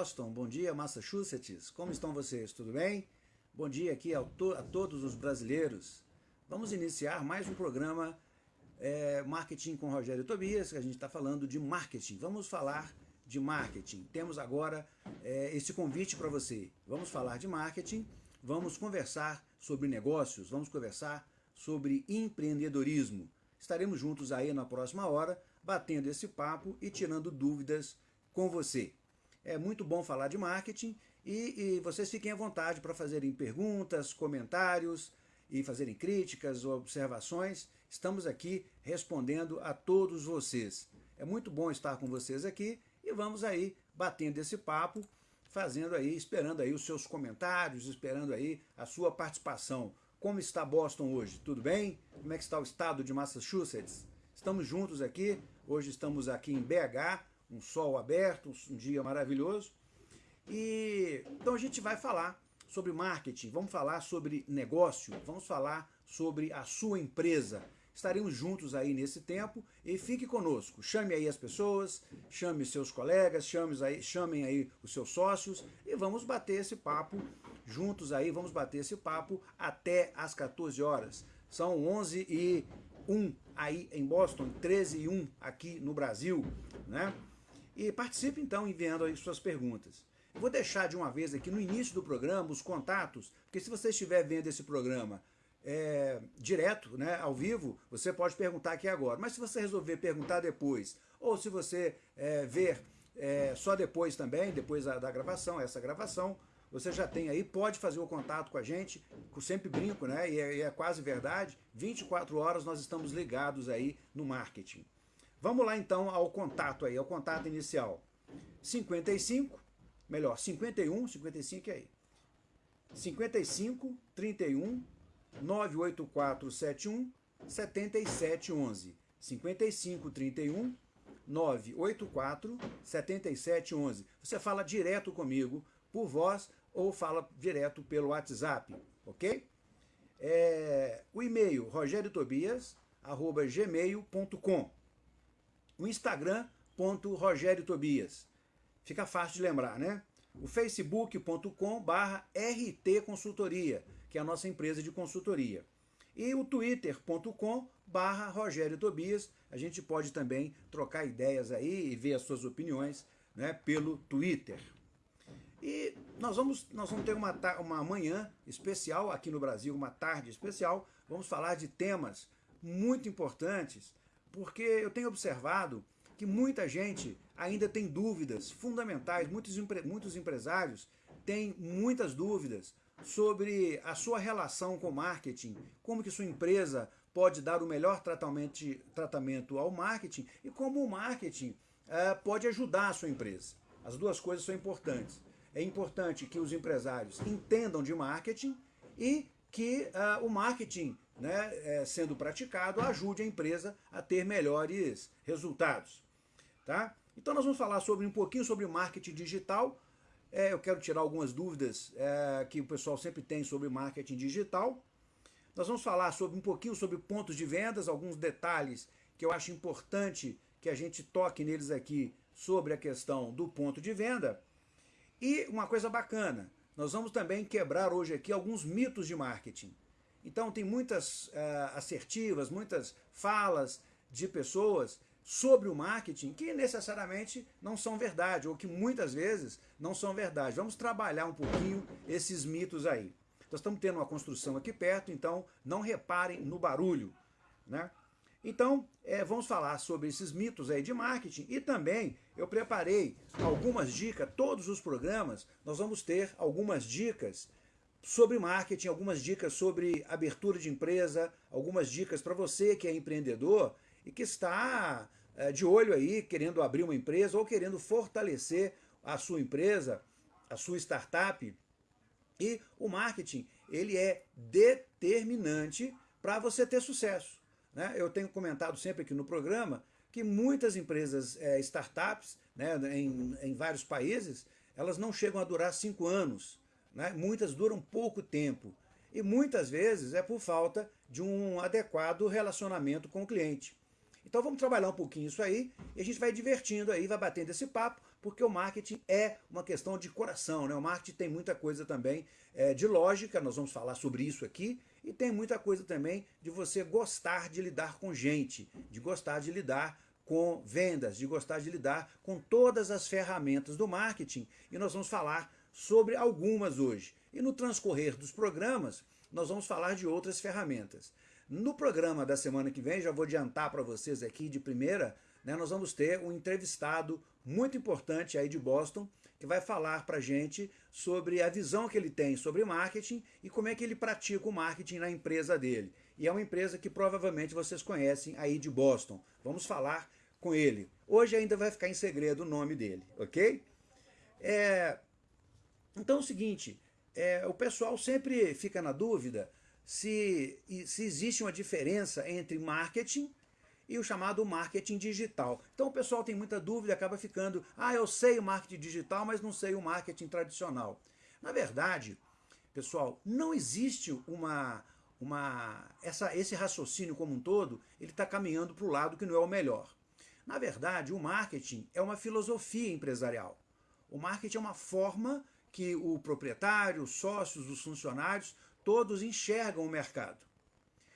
Boston, bom dia Massachusetts, como estão vocês? Tudo bem? Bom dia aqui a, to a todos os brasileiros. Vamos iniciar mais um programa é, Marketing com Rogério Tobias, que a gente está falando de marketing. Vamos falar de marketing. Temos agora é, esse convite para você. Vamos falar de marketing, vamos conversar sobre negócios, vamos conversar sobre empreendedorismo. Estaremos juntos aí na próxima hora, batendo esse papo e tirando dúvidas com você. É muito bom falar de marketing e, e vocês fiquem à vontade para fazerem perguntas, comentários e fazerem críticas ou observações. Estamos aqui respondendo a todos vocês. É muito bom estar com vocês aqui e vamos aí batendo esse papo, fazendo aí, esperando aí os seus comentários, esperando aí a sua participação. Como está Boston hoje? Tudo bem? Como é que está o estado de Massachusetts? Estamos juntos aqui, hoje estamos aqui em BH, um sol aberto, um dia maravilhoso. E então a gente vai falar sobre marketing, vamos falar sobre negócio, vamos falar sobre a sua empresa. Estaremos juntos aí nesse tempo e fique conosco. Chame aí as pessoas, chame seus colegas, chame aí, chamem aí os seus sócios e vamos bater esse papo juntos aí, vamos bater esse papo até às 14 horas. São 11 e 1 aí em Boston, 13 e 1 aqui no Brasil, né? E participe então enviando aí suas perguntas. Eu vou deixar de uma vez aqui no início do programa os contatos, porque se você estiver vendo esse programa é, direto, né, ao vivo, você pode perguntar aqui agora. Mas se você resolver perguntar depois, ou se você é, ver é, só depois também, depois da, da, gravação, essa gravação, você já tem aí, pode fazer o contato com a gente, eu sempre brinco, né, e é, e é quase verdade, 24 horas nós estamos ligados aí no marketing. Vamos lá então ao contato aí, ao contato inicial. 55, melhor, 51, 55 aí. 55 31 98471 7711. 55 31 984 7711. Você fala direto comigo por voz ou fala direto pelo WhatsApp, ok? É, o e-mail rogeriotobias@gmail.com o Instagram, ponto Rogério Tobias. Fica fácil de lembrar, né? O facebook.com barra RT Consultoria, que é a nossa empresa de consultoria. E o twitter.com barra Rogério Tobias. A gente pode também trocar ideias aí e ver as suas opiniões né, pelo Twitter. E nós vamos, nós vamos ter uma, uma manhã especial aqui no Brasil, uma tarde especial. Vamos falar de temas muito importantes porque eu tenho observado que muita gente ainda tem dúvidas fundamentais, muitos, empre muitos empresários têm muitas dúvidas sobre a sua relação com o marketing, como que sua empresa pode dar o melhor tratamento, tratamento ao marketing e como o marketing uh, pode ajudar a sua empresa. As duas coisas são importantes. É importante que os empresários entendam de marketing e que uh, o marketing né, é, sendo praticado ajude a empresa a ter melhores resultados. Tá? Então nós vamos falar sobre um pouquinho sobre marketing digital. É, eu quero tirar algumas dúvidas é, que o pessoal sempre tem sobre marketing digital. Nós vamos falar sobre um pouquinho sobre pontos de vendas, alguns detalhes que eu acho importante que a gente toque neles aqui sobre a questão do ponto de venda. E uma coisa bacana, nós vamos também quebrar hoje aqui alguns mitos de marketing. Então tem muitas uh, assertivas, muitas falas de pessoas sobre o marketing que necessariamente não são verdade, ou que muitas vezes não são verdade. Vamos trabalhar um pouquinho esses mitos aí. Nós estamos tendo uma construção aqui perto, então não reparem no barulho. Né? Então, é, vamos falar sobre esses mitos aí de marketing e também eu preparei algumas dicas, todos os programas nós vamos ter algumas dicas sobre marketing, algumas dicas sobre abertura de empresa, algumas dicas para você que é empreendedor e que está é, de olho aí, querendo abrir uma empresa ou querendo fortalecer a sua empresa, a sua startup. E o marketing, ele é determinante para você ter sucesso. Né? Eu tenho comentado sempre aqui no programa que muitas empresas, é, startups, né, em, em vários países, elas não chegam a durar cinco anos. Né? Muitas duram pouco tempo. E muitas vezes é por falta de um adequado relacionamento com o cliente. Então vamos trabalhar um pouquinho isso aí e a gente vai divertindo aí, vai batendo esse papo porque o marketing é uma questão de coração, né? O marketing tem muita coisa também é, de lógica, nós vamos falar sobre isso aqui, e tem muita coisa também de você gostar de lidar com gente, de gostar de lidar com vendas, de gostar de lidar com todas as ferramentas do marketing, e nós vamos falar sobre algumas hoje. E no transcorrer dos programas, nós vamos falar de outras ferramentas. No programa da semana que vem, já vou adiantar para vocês aqui de primeira, né, nós vamos ter um entrevistado muito importante aí de Boston, que vai falar para gente sobre a visão que ele tem sobre marketing e como é que ele pratica o marketing na empresa dele. E é uma empresa que provavelmente vocês conhecem aí de Boston. Vamos falar com ele. Hoje ainda vai ficar em segredo o nome dele, ok? É... Então é o seguinte, é, o pessoal sempre fica na dúvida se, se existe uma diferença entre marketing e o chamado marketing digital. Então o pessoal tem muita dúvida, acaba ficando, ah, eu sei o marketing digital, mas não sei o marketing tradicional. Na verdade, pessoal, não existe uma, uma essa, esse raciocínio como um todo, ele está caminhando para o lado que não é o melhor. Na verdade, o marketing é uma filosofia empresarial. O marketing é uma forma que o proprietário, os sócios, os funcionários, todos enxergam o mercado.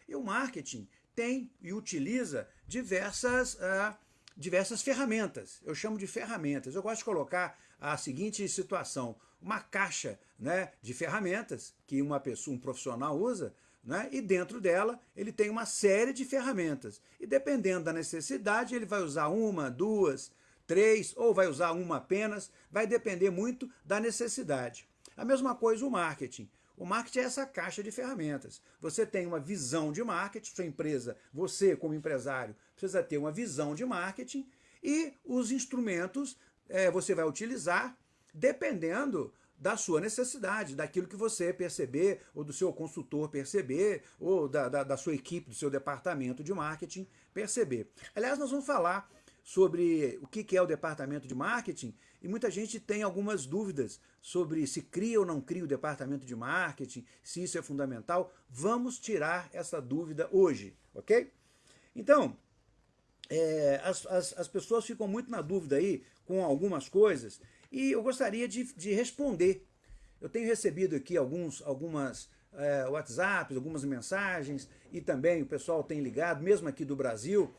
E o marketing tem e utiliza diversas, uh, diversas ferramentas. Eu chamo de ferramentas. Eu gosto de colocar a seguinte situação, uma caixa né, de ferramentas que uma pessoa, um profissional usa, né, e dentro dela ele tem uma série de ferramentas. E dependendo da necessidade, ele vai usar uma, duas, três, ou vai usar uma apenas, vai depender muito da necessidade. A mesma coisa o marketing. O marketing é essa caixa de ferramentas. Você tem uma visão de marketing, sua empresa, você como empresário, precisa ter uma visão de marketing e os instrumentos é, você vai utilizar dependendo da sua necessidade, daquilo que você perceber, ou do seu consultor perceber, ou da, da, da sua equipe, do seu departamento de marketing perceber. Aliás, nós vamos falar sobre o que é o departamento de marketing e muita gente tem algumas dúvidas sobre se cria ou não cria o departamento de marketing, se isso é fundamental. Vamos tirar essa dúvida hoje, ok? Então, é, as, as, as, pessoas ficam muito na dúvida aí com algumas coisas e eu gostaria de, de responder. Eu tenho recebido aqui alguns, algumas é, WhatsApps, algumas mensagens e também o pessoal tem ligado, mesmo aqui do Brasil,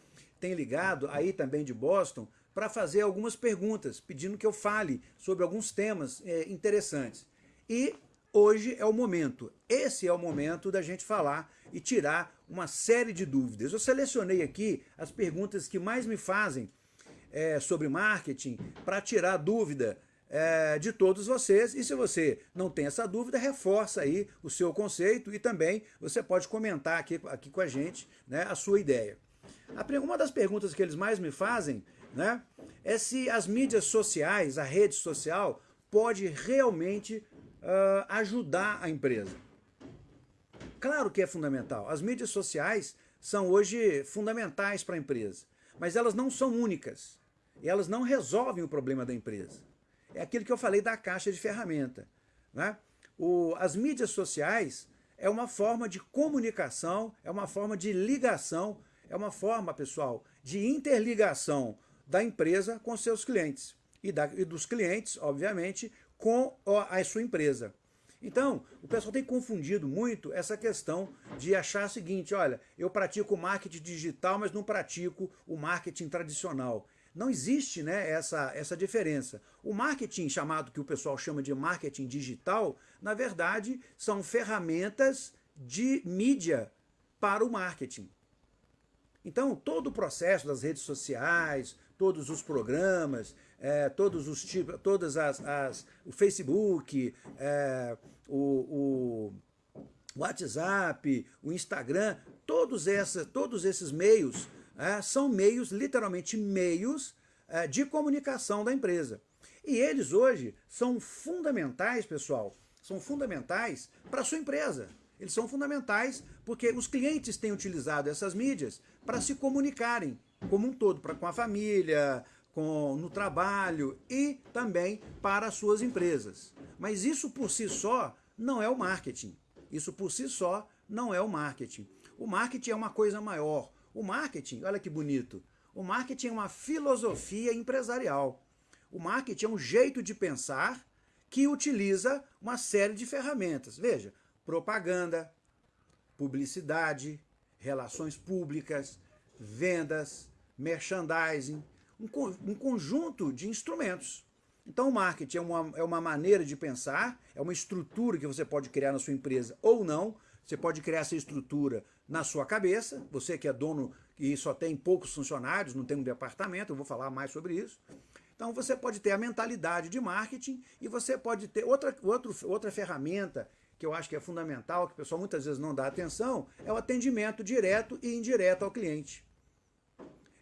tem ligado aí também de Boston para fazer algumas perguntas, pedindo que eu fale sobre alguns temas é, interessantes. E hoje é o momento, esse é o momento da gente falar e tirar uma série de dúvidas. Eu selecionei aqui as perguntas que mais me fazem é, sobre marketing para tirar dúvida é, de todos vocês. E se você não tem essa dúvida, reforça aí o seu conceito e também você pode comentar aqui, aqui com a gente né, a sua ideia. Uma das perguntas que eles mais me fazem né, é se as mídias sociais, a rede social, pode realmente uh, ajudar a empresa. Claro que é fundamental. As mídias sociais são hoje fundamentais para a empresa, mas elas não são únicas. Elas não resolvem o problema da empresa. É aquilo que eu falei da caixa de ferramenta. Né? O, as mídias sociais é uma forma de comunicação, é uma forma de ligação é uma forma, pessoal, de interligação da empresa com seus clientes e, da, e dos clientes, obviamente, com a, a sua empresa. Então, o pessoal tem confundido muito essa questão de achar o seguinte, olha, eu pratico marketing digital, mas não pratico o marketing tradicional. Não existe né, essa, essa diferença. O marketing chamado, que o pessoal chama de marketing digital, na verdade, são ferramentas de mídia para o marketing. Então, todo o processo das redes sociais, todos os programas, é, todos os tipos, todas as, as o Facebook, é, o, o, WhatsApp, o Instagram, todos, essa, todos esses meios é, são meios, literalmente meios é, de comunicação da empresa. E eles hoje são fundamentais, pessoal, são fundamentais para a sua empresa. Eles são fundamentais porque os clientes têm utilizado essas mídias para se comunicarem como um todo, para com a família, com, no trabalho e também para as suas empresas. Mas isso por si só não é o marketing. Isso por si só não é o marketing. O marketing é uma coisa maior. O marketing, olha que bonito, o marketing é uma filosofia empresarial. O marketing é um jeito de pensar que utiliza uma série de ferramentas. Veja, propaganda, publicidade, relações públicas, vendas, merchandising, um, um conjunto de instrumentos. Então, o marketing é uma, é uma maneira de pensar, é uma estrutura que você pode criar na sua empresa ou não. Você pode criar essa estrutura na sua cabeça, você que é dono e só tem poucos funcionários, não tem um departamento, eu vou falar mais sobre isso. Então, você pode ter a mentalidade de marketing e você pode ter outra, outro, outra ferramenta que eu acho que é fundamental, que o pessoal muitas vezes não dá atenção, é o atendimento direto e indireto ao cliente.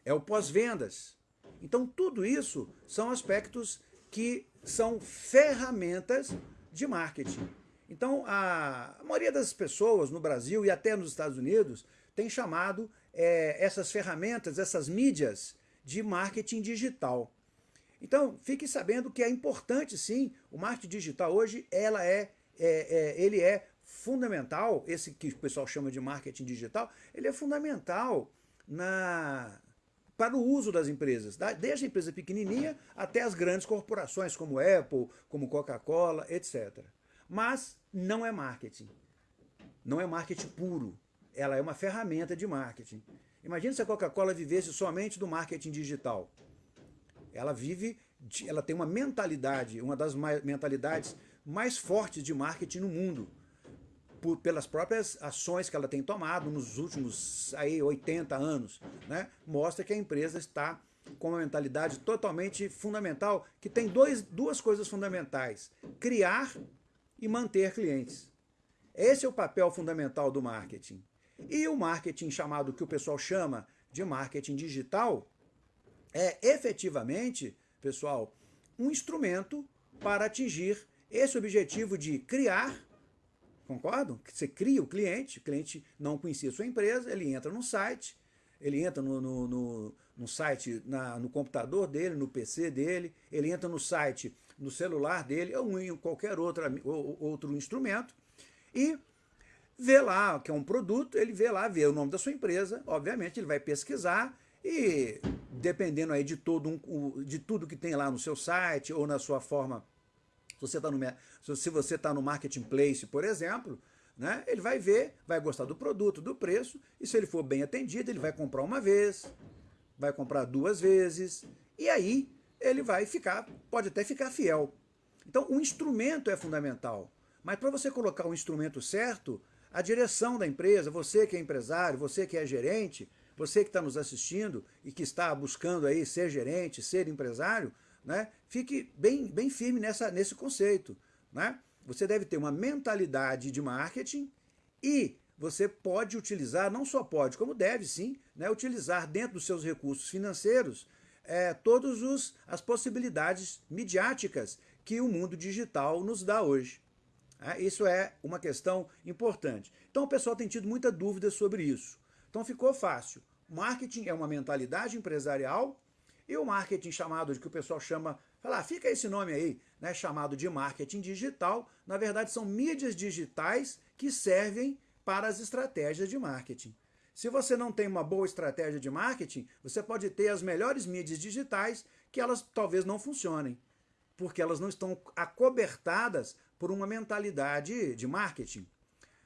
É o pós-vendas. Então, tudo isso são aspectos que são ferramentas de marketing. Então, a, maioria das pessoas no Brasil e até nos Estados Unidos tem chamado é, essas ferramentas, essas mídias de marketing digital. Então, fique sabendo que é importante sim, o marketing digital hoje, ela é, é, é, ele é fundamental, esse que o pessoal chama de marketing digital, ele é fundamental na, para o uso das empresas, desde a empresa pequenininha até as grandes corporações como Apple, como Coca-Cola, etc. Mas não é marketing. Não é marketing puro. Ela é uma ferramenta de marketing. Imagina se a Coca-Cola vivesse somente do marketing digital. Ela vive, ela tem uma mentalidade, uma das mentalidades mais fortes de marketing no mundo por, pelas próprias ações que ela tem tomado nos últimos aí, 80 anos, né? mostra que a empresa está com uma mentalidade totalmente fundamental, que tem dois, duas coisas fundamentais, criar e manter clientes. Esse é o papel fundamental do marketing. E o marketing chamado, que o pessoal chama de marketing digital, é efetivamente, pessoal, um instrumento para atingir esse objetivo de criar Concordam? Você cria o cliente, o cliente não conhecia a sua empresa, ele entra no site, ele entra no, no, no, no site, na, no computador dele, no PC dele, ele entra no site, no celular dele, ou em qualquer outra, ou, outro instrumento, e vê lá que é um produto, ele vê lá, vê o nome da sua empresa, obviamente ele vai pesquisar e dependendo aí de, todo um, de tudo que tem lá no seu site ou na sua forma você está no, se você está no marketplace, por exemplo, né, ele vai ver, vai gostar do produto, do preço, e se ele for bem atendido, ele vai comprar uma vez, vai comprar duas vezes, e aí ele vai ficar, pode até ficar fiel. Então o instrumento é fundamental, mas para você colocar o instrumento certo, a direção da empresa, você que é empresário, você que é gerente, você que está nos assistindo e que está buscando aí ser gerente, ser empresário, né, fique bem, bem firme nessa, nesse conceito. Né? Você deve ter uma mentalidade de marketing e você pode utilizar, não só pode, como deve sim, né, utilizar dentro dos seus recursos financeiros é, todas as possibilidades midiáticas que o mundo digital nos dá hoje. É, isso é uma questão importante. Então o pessoal tem tido muita dúvida sobre isso. Então ficou fácil. Marketing é uma mentalidade empresarial e o marketing chamado, de que o pessoal chama, fala, ah, fica esse nome aí, né, chamado de marketing digital, na verdade são mídias digitais que servem para as estratégias de marketing. Se você não tem uma boa estratégia de marketing, você pode ter as melhores mídias digitais que elas talvez não funcionem, porque elas não estão acobertadas por uma mentalidade de marketing.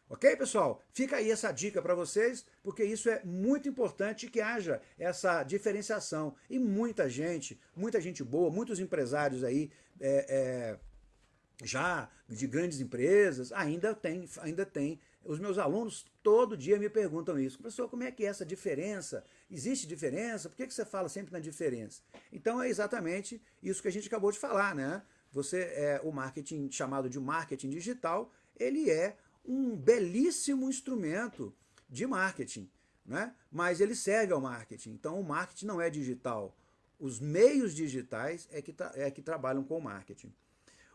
Ok, pessoal? Fica aí essa dica para vocês, porque isso é muito importante que haja essa diferenciação. E muita gente, muita gente boa, muitos empresários aí, é, é, já de grandes empresas, ainda tem, ainda tem. Os meus alunos todo dia me perguntam isso. Professor, como é que é essa diferença? Existe diferença? Por que, que você fala sempre na diferença? Então é exatamente isso que a gente acabou de falar, né? Você, é, o marketing chamado de marketing digital, ele é um belíssimo instrumento de marketing, né? mas ele serve ao marketing. Então o marketing não é digital. Os meios digitais é que, é que trabalham com o marketing.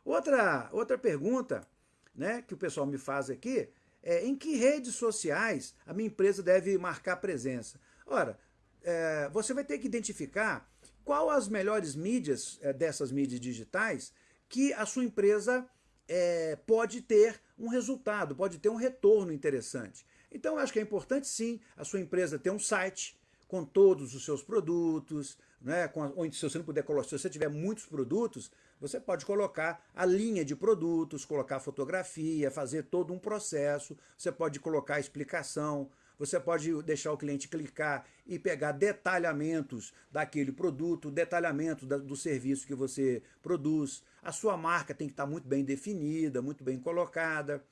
Outra, outra pergunta né, que o pessoal me faz aqui é em que redes sociais a minha empresa deve marcar presença? Ora, é, você vai ter que identificar qual as melhores mídias é, dessas mídias digitais que a sua empresa é, pode ter um resultado, pode ter um retorno interessante. Então, eu acho que é importante sim a sua empresa ter um site com todos os seus produtos, né, com a, ou se você não puder colocar, se você tiver muitos produtos, você pode colocar a linha de produtos, colocar fotografia, fazer todo um processo, você pode colocar explicação, você pode deixar o cliente clicar e pegar detalhamentos daquele produto, detalhamento do serviço que você produz. A sua marca tem que estar muito bem definida, muito bem colocada.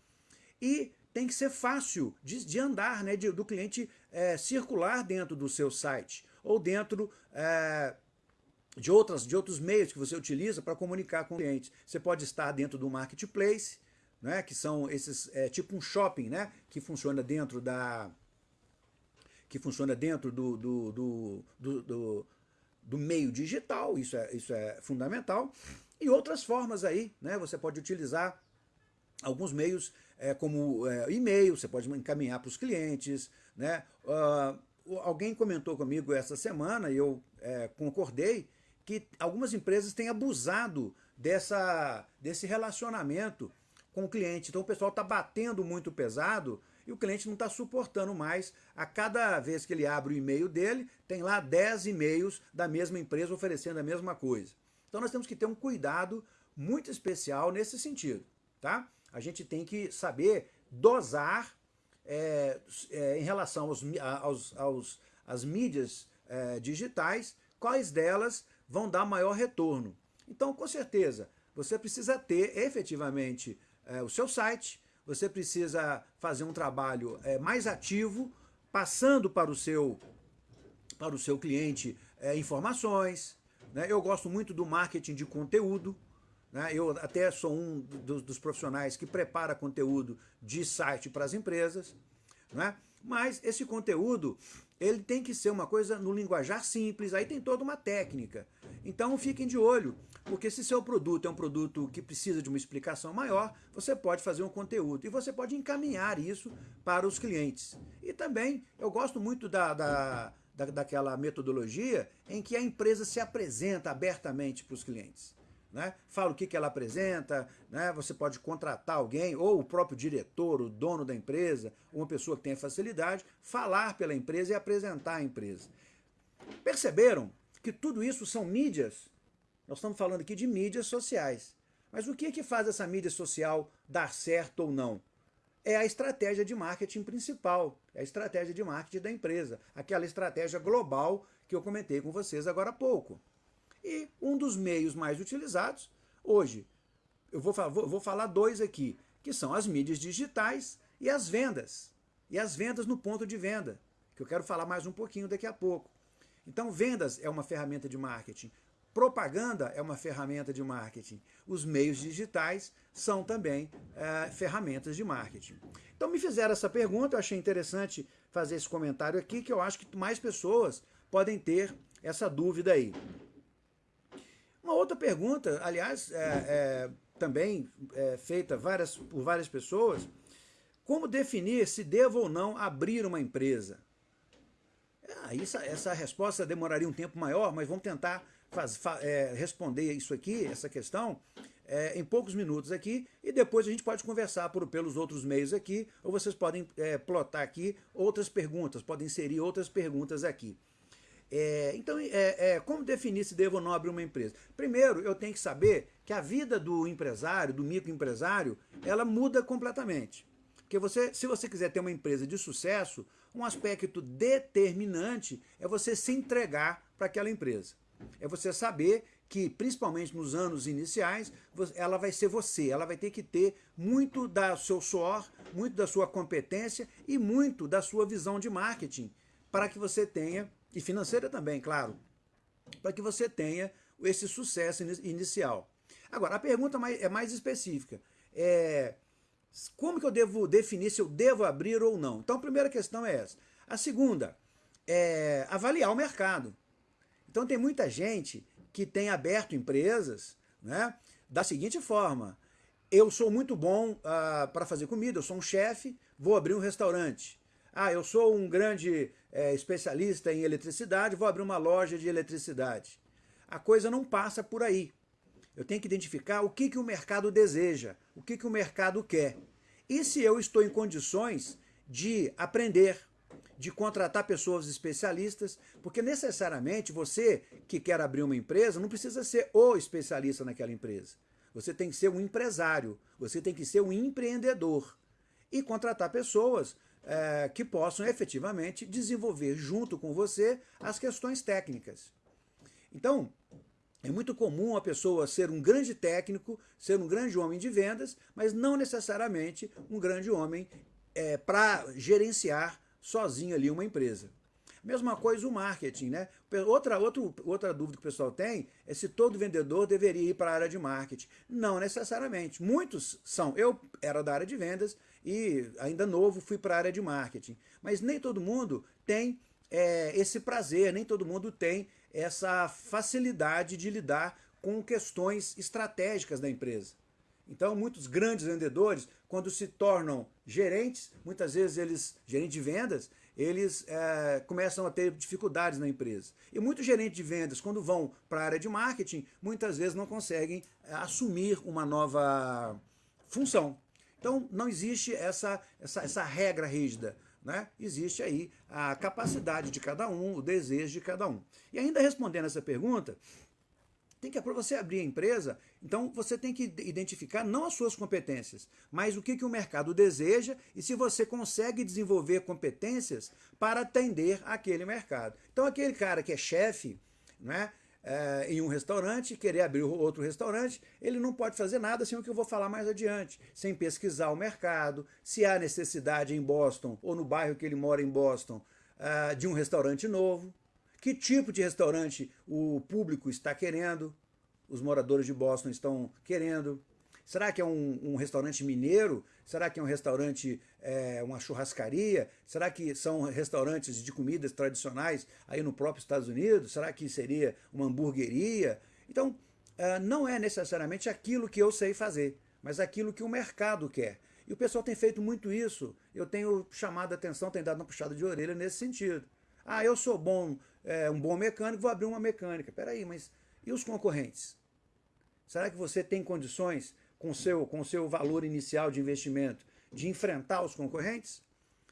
E tem que ser fácil de, de andar, né, de, do cliente é, circular dentro do seu site ou dentro é, de, outras, de outros meios que você utiliza para comunicar com o cliente. Você pode estar dentro do marketplace, né, que são esses, é, tipo um shopping, né, que funciona dentro da que funciona dentro do, do, do, do, do, do meio digital, isso é, isso é fundamental, e outras formas aí, né, você pode utilizar alguns meios é, como é, e-mail, você pode encaminhar para os clientes, né, uh, alguém comentou comigo essa semana e eu é, concordei que algumas empresas têm abusado dessa, desse relacionamento com o cliente. Então o pessoal está batendo muito pesado e o cliente não está suportando mais. A cada vez que ele abre o e-mail dele, tem lá 10 e-mails da mesma empresa oferecendo a mesma coisa. Então nós temos que ter um cuidado muito especial nesse sentido. Tá? A gente tem que saber dosar é, é, em relação aos, aos, aos às mídias é, digitais, quais delas vão dar maior retorno. Então, com certeza, você precisa ter efetivamente é, o seu site, você precisa fazer um trabalho é, mais ativo, passando para o seu, para o seu cliente é, informações. Né? Eu gosto muito do marketing de conteúdo, né? Eu até sou um dos, dos, profissionais que prepara conteúdo de site para as empresas. Né? Mas esse conteúdo ele tem que ser uma coisa no linguajar simples, aí tem toda uma técnica. Então fiquem de olho, porque se seu produto é um produto que precisa de uma explicação maior, você pode fazer um conteúdo e você pode encaminhar isso para os clientes. E também eu gosto muito da, da, da daquela metodologia em que a empresa se apresenta abertamente para os clientes né? fala o que, que ela apresenta, né? você pode contratar alguém, ou o próprio diretor, o dono da empresa, uma pessoa que tenha facilidade, falar pela empresa e apresentar a empresa. Perceberam que tudo isso são mídias? Nós estamos falando aqui de mídias sociais. Mas o que, é que faz essa mídia social dar certo ou não? É a estratégia de marketing principal, é a estratégia de marketing da empresa, aquela estratégia global que eu comentei com vocês agora há pouco. E um dos meios mais utilizados, hoje, eu vou, vou, vou falar dois aqui, que são as mídias digitais e as vendas. E as vendas no ponto de venda, que eu quero falar mais um pouquinho daqui a pouco. Então, vendas é uma ferramenta de marketing. Propaganda é uma ferramenta de marketing. Os meios digitais são também é, ferramentas de marketing. Então me fizeram essa pergunta, eu achei interessante fazer esse comentário aqui, que eu acho que mais pessoas podem ter essa dúvida aí. Uma outra pergunta, aliás, é, é, também é, feita várias, por várias pessoas, como definir se devo ou não abrir uma empresa? Ah, essa resposta demoraria um tempo maior, mas vamos tentar faz, fa, é, responder isso aqui, essa questão, é, em poucos minutos aqui, e depois a gente pode conversar por, pelos outros meios aqui, ou vocês podem é, plotar aqui outras perguntas, podem inserir outras perguntas aqui. É, então, é, é, como definir se devo ou não abrir uma empresa? Primeiro, eu tenho que saber que a vida do empresário, do microempresário, ela muda completamente. Porque você, se você quiser ter uma empresa de sucesso, um aspecto determinante é você se entregar para aquela empresa. É você saber que, principalmente nos anos iniciais, ela vai ser você, ela vai ter que ter muito do seu suor, muito da sua competência e muito da sua visão de marketing, para que você tenha e financeira também, claro, para que você tenha esse sucesso inicial. Agora, a pergunta é mais específica. É, como que eu devo definir se eu devo abrir ou não? Então, a primeira questão é essa. A segunda é avaliar o mercado. Então, tem muita gente que tem aberto empresas né, da seguinte forma. Eu sou muito bom uh, para fazer comida, eu sou um chefe, vou abrir um restaurante. Ah, eu sou um grande é, especialista em eletricidade, vou abrir uma loja de eletricidade. A coisa não passa por aí. Eu tenho que identificar o que, que o mercado deseja, o que, que o mercado quer. E se eu estou em condições de aprender, de contratar pessoas especialistas, porque necessariamente você que quer abrir uma empresa não precisa ser o especialista naquela empresa. Você tem que ser um empresário, você tem que ser um empreendedor e contratar pessoas é, que possam efetivamente desenvolver junto com você as questões técnicas. Então, é muito comum a pessoa ser um grande técnico, ser um grande homem de vendas, mas não necessariamente um grande homem é, para gerenciar sozinho ali uma empresa. Mesma coisa o marketing, né? Outra, outro, outra dúvida que o pessoal tem é se todo vendedor deveria ir para a área de marketing. Não necessariamente. Muitos são. Eu era da área de vendas e ainda novo fui para a área de marketing. Mas nem todo mundo tem é, esse prazer, nem todo mundo tem essa facilidade de lidar com questões estratégicas da empresa. Então, muitos grandes vendedores, quando se tornam gerentes, muitas vezes eles, gerentes de vendas, eles é, começam a ter dificuldades na empresa. E muitos gerentes de vendas, quando vão para a área de marketing, muitas vezes não conseguem é, assumir uma nova função. Então, não existe essa, essa, essa regra rígida. Né? Existe aí a capacidade de cada um, o desejo de cada um. E ainda respondendo essa pergunta, tem que para você abrir a empresa, então você tem que identificar não as suas competências, mas o que, que o mercado deseja e se você consegue desenvolver competências para atender aquele mercado. Então aquele cara que é chefe, né, é, em um restaurante, querer abrir outro restaurante, ele não pode fazer nada sem o que eu vou falar mais adiante, sem pesquisar o mercado, se há necessidade em Boston ou no bairro que ele mora em Boston uh, de um restaurante novo, que tipo de restaurante o público está querendo? Os moradores de Boston estão querendo? Será que é um, um restaurante mineiro? Será que é um restaurante, é, uma churrascaria? Será que são restaurantes de comidas tradicionais aí no próprio Estados Unidos? Será que seria uma hamburgueria? Então, é, não é necessariamente aquilo que eu sei fazer, mas aquilo que o mercado quer. E o pessoal tem feito muito isso. Eu tenho chamado a atenção, tenho dado uma puxada de orelha nesse sentido. Ah, eu sou bom, é, um bom mecânico, vou abrir uma mecânica. Peraí, mas e os concorrentes? Será que você tem condições, com seu, com seu valor inicial de investimento, de enfrentar os concorrentes?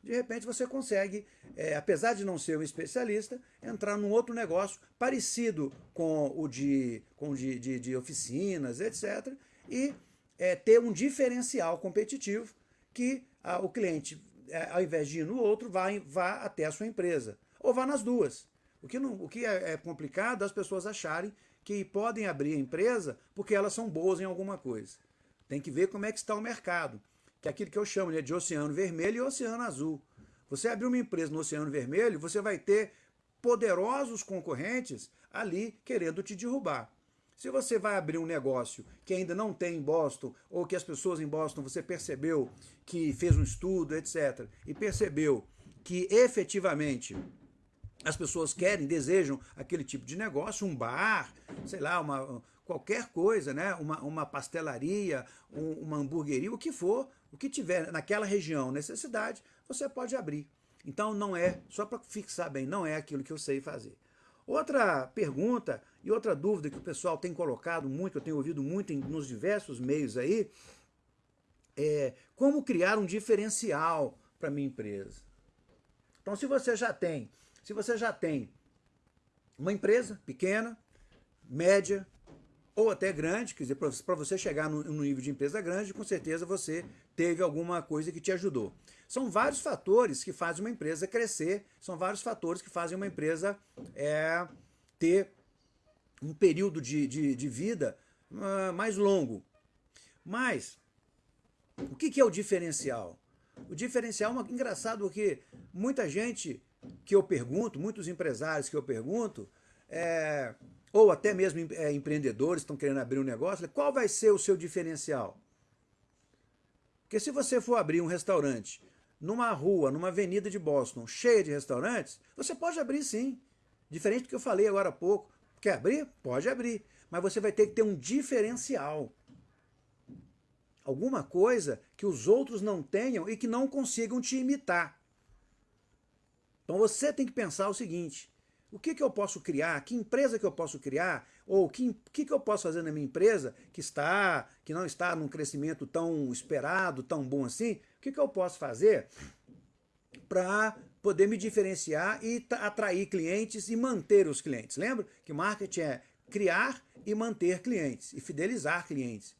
De repente você consegue, é, apesar de não ser um especialista, entrar num outro negócio parecido com o de, com de, de, de oficinas, etc. E é, ter um diferencial competitivo que a, o cliente, é, ao invés de ir no outro, vá, vá até a sua empresa ou vá nas duas. O que, não, o que é, é complicado é as pessoas acharem que podem abrir a empresa porque elas são boas em alguma coisa. Tem que ver como é que está o mercado, que é aquilo que eu chamo né, de oceano vermelho e oceano azul. Você abrir uma empresa no oceano vermelho, você vai ter poderosos concorrentes ali querendo te derrubar. Se você vai abrir um negócio que ainda não tem em Boston, ou que as pessoas em Boston você percebeu que fez um estudo, etc., e percebeu que efetivamente as pessoas querem, desejam aquele tipo de negócio, um bar, sei lá, uma, qualquer coisa, né? uma, uma pastelaria, um, uma hamburgueria, o que for, o que tiver naquela região necessidade, você pode abrir. Então não é, só para fixar bem, não é aquilo que eu sei fazer. Outra pergunta e outra dúvida que o pessoal tem colocado muito, eu tenho ouvido muito em, nos diversos meios aí, é como criar um diferencial para minha empresa. Então se você já tem se você já tem uma empresa pequena, média ou até grande, quer dizer, para você chegar no, no nível de empresa grande, com certeza você teve alguma coisa que te ajudou. São vários fatores que fazem uma empresa crescer, são vários fatores que fazem uma empresa é, ter um período de, de, de vida uh, mais longo. Mas, o que, que é o diferencial? O diferencial é engraçado porque muita gente que eu pergunto, muitos empresários que eu pergunto, é, ou até mesmo é, empreendedores estão querendo abrir um negócio, qual vai ser o seu diferencial? Porque se você for abrir um restaurante numa rua, numa avenida de Boston, cheia de restaurantes, você pode abrir sim. Diferente do que eu falei agora há pouco. Quer abrir? Pode abrir. Mas você vai ter que ter um diferencial. Alguma coisa que os outros não tenham e que não consigam te imitar. Então você tem que pensar o seguinte, o que, que eu posso criar, que empresa que eu posso criar, ou o que, que, que eu posso fazer na minha empresa que está, que não está num crescimento tão esperado, tão bom assim, o que, que eu posso fazer para poder me diferenciar e atrair clientes e manter os clientes. Lembra que marketing é criar e manter clientes e fidelizar clientes.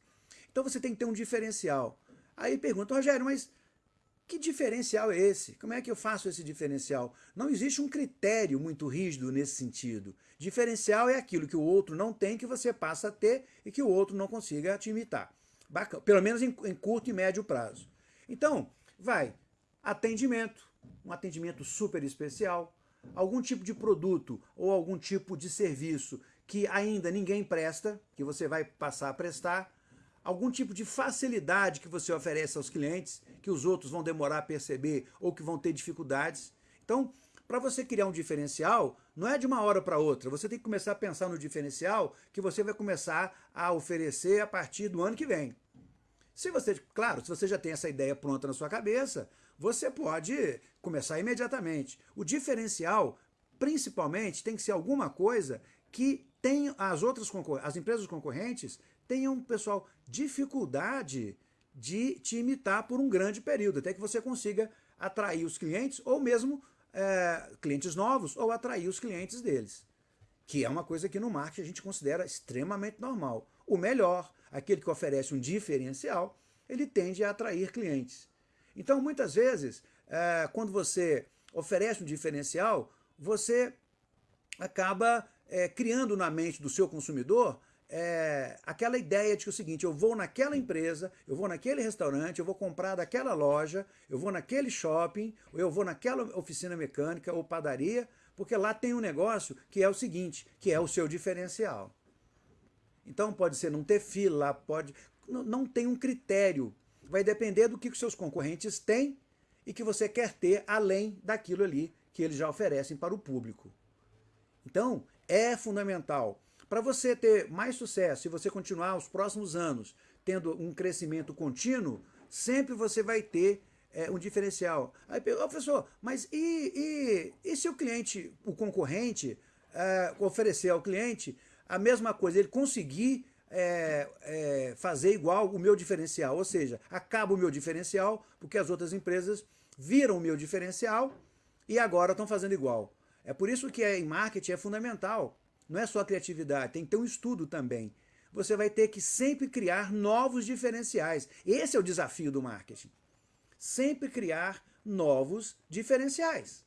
Então você tem que ter um diferencial. Aí pergunta, Rogério, mas que diferencial é esse? Como é que eu faço esse diferencial? Não existe um critério muito rígido nesse sentido. Diferencial é aquilo que o outro não tem que você passa a ter e que o outro não consiga te imitar. Bacana. Pelo menos em, em curto e médio prazo. Então, vai, atendimento, um atendimento super especial, algum tipo de produto ou algum tipo de serviço que ainda ninguém presta, que você vai passar a prestar, algum tipo de facilidade que você oferece aos clientes, que os outros vão demorar a perceber ou que vão ter dificuldades. Então, para você criar um diferencial, não é de uma hora para outra. Você tem que começar a pensar no diferencial que você vai começar a oferecer a partir do ano que vem. Se você, claro, se você já tem essa ideia pronta na sua cabeça, você pode começar imediatamente. O diferencial, principalmente, tem que ser alguma coisa que tem as outras as empresas concorrentes tenham, pessoal, dificuldade de te imitar por um grande período, até que você consiga atrair os clientes ou mesmo é, clientes novos ou atrair os clientes deles. Que é uma coisa que no marketing a gente considera extremamente normal. O melhor, aquele que oferece um diferencial, ele tende a atrair clientes. Então, muitas vezes, é, quando você oferece um diferencial, você acaba é, criando na mente do seu consumidor é, aquela ideia de que é o seguinte, eu vou naquela empresa, eu vou naquele restaurante, eu vou comprar daquela loja, eu vou naquele shopping, ou eu vou naquela oficina mecânica ou padaria, porque lá tem um negócio que é o seguinte, que é o seu diferencial. Então pode ser não ter fila, pode não tem um critério. Vai depender do que os seus concorrentes têm e que você quer ter além daquilo ali que eles já oferecem para o público. Então, é fundamental para você ter mais sucesso, se você continuar os próximos anos tendo um crescimento contínuo, sempre você vai ter é, um diferencial. Aí, oh, professor, mas e, e, e se o cliente, o concorrente, é, oferecer ao cliente a mesma coisa, ele conseguir é, é, fazer igual o meu diferencial, ou seja, acaba o meu diferencial porque as outras empresas viram o meu diferencial e agora estão fazendo igual. É por isso que em marketing é fundamental não é só criatividade, tem que ter um estudo também. Você vai ter que sempre criar novos diferenciais. Esse é o desafio do marketing. Sempre criar novos diferenciais.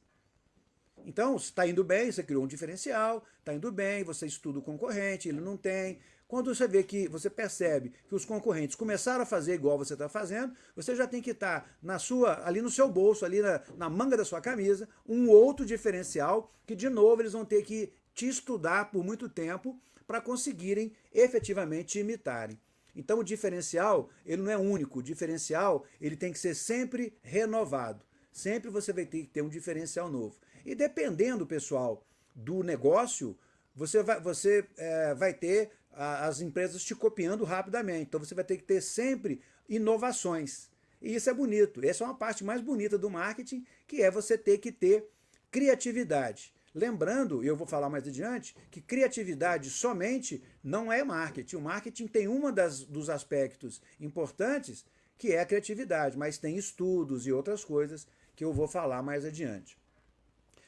Então, está indo bem, você criou um diferencial, está indo bem, você estuda o concorrente, ele não tem. Quando você vê que você percebe que os concorrentes começaram a fazer igual você está fazendo, você já tem que estar tá na sua, ali no seu bolso, ali na, na manga da sua camisa, um outro diferencial que, de novo, eles vão ter que te estudar por muito tempo para conseguirem efetivamente te imitarem. Então o diferencial, ele não é único, o diferencial ele tem que ser sempre renovado. Sempre você vai ter que ter um diferencial novo. E dependendo, pessoal, do negócio, você vai, você, é, vai ter a, as empresas te copiando rapidamente. Então você vai ter que ter sempre inovações. E isso é bonito. Essa é uma parte mais bonita do marketing, que é você ter que ter criatividade. Lembrando, e eu vou falar mais adiante, que criatividade somente não é marketing. O marketing tem das, dos aspectos importantes, que é a criatividade, mas tem estudos e outras coisas que eu vou falar mais adiante.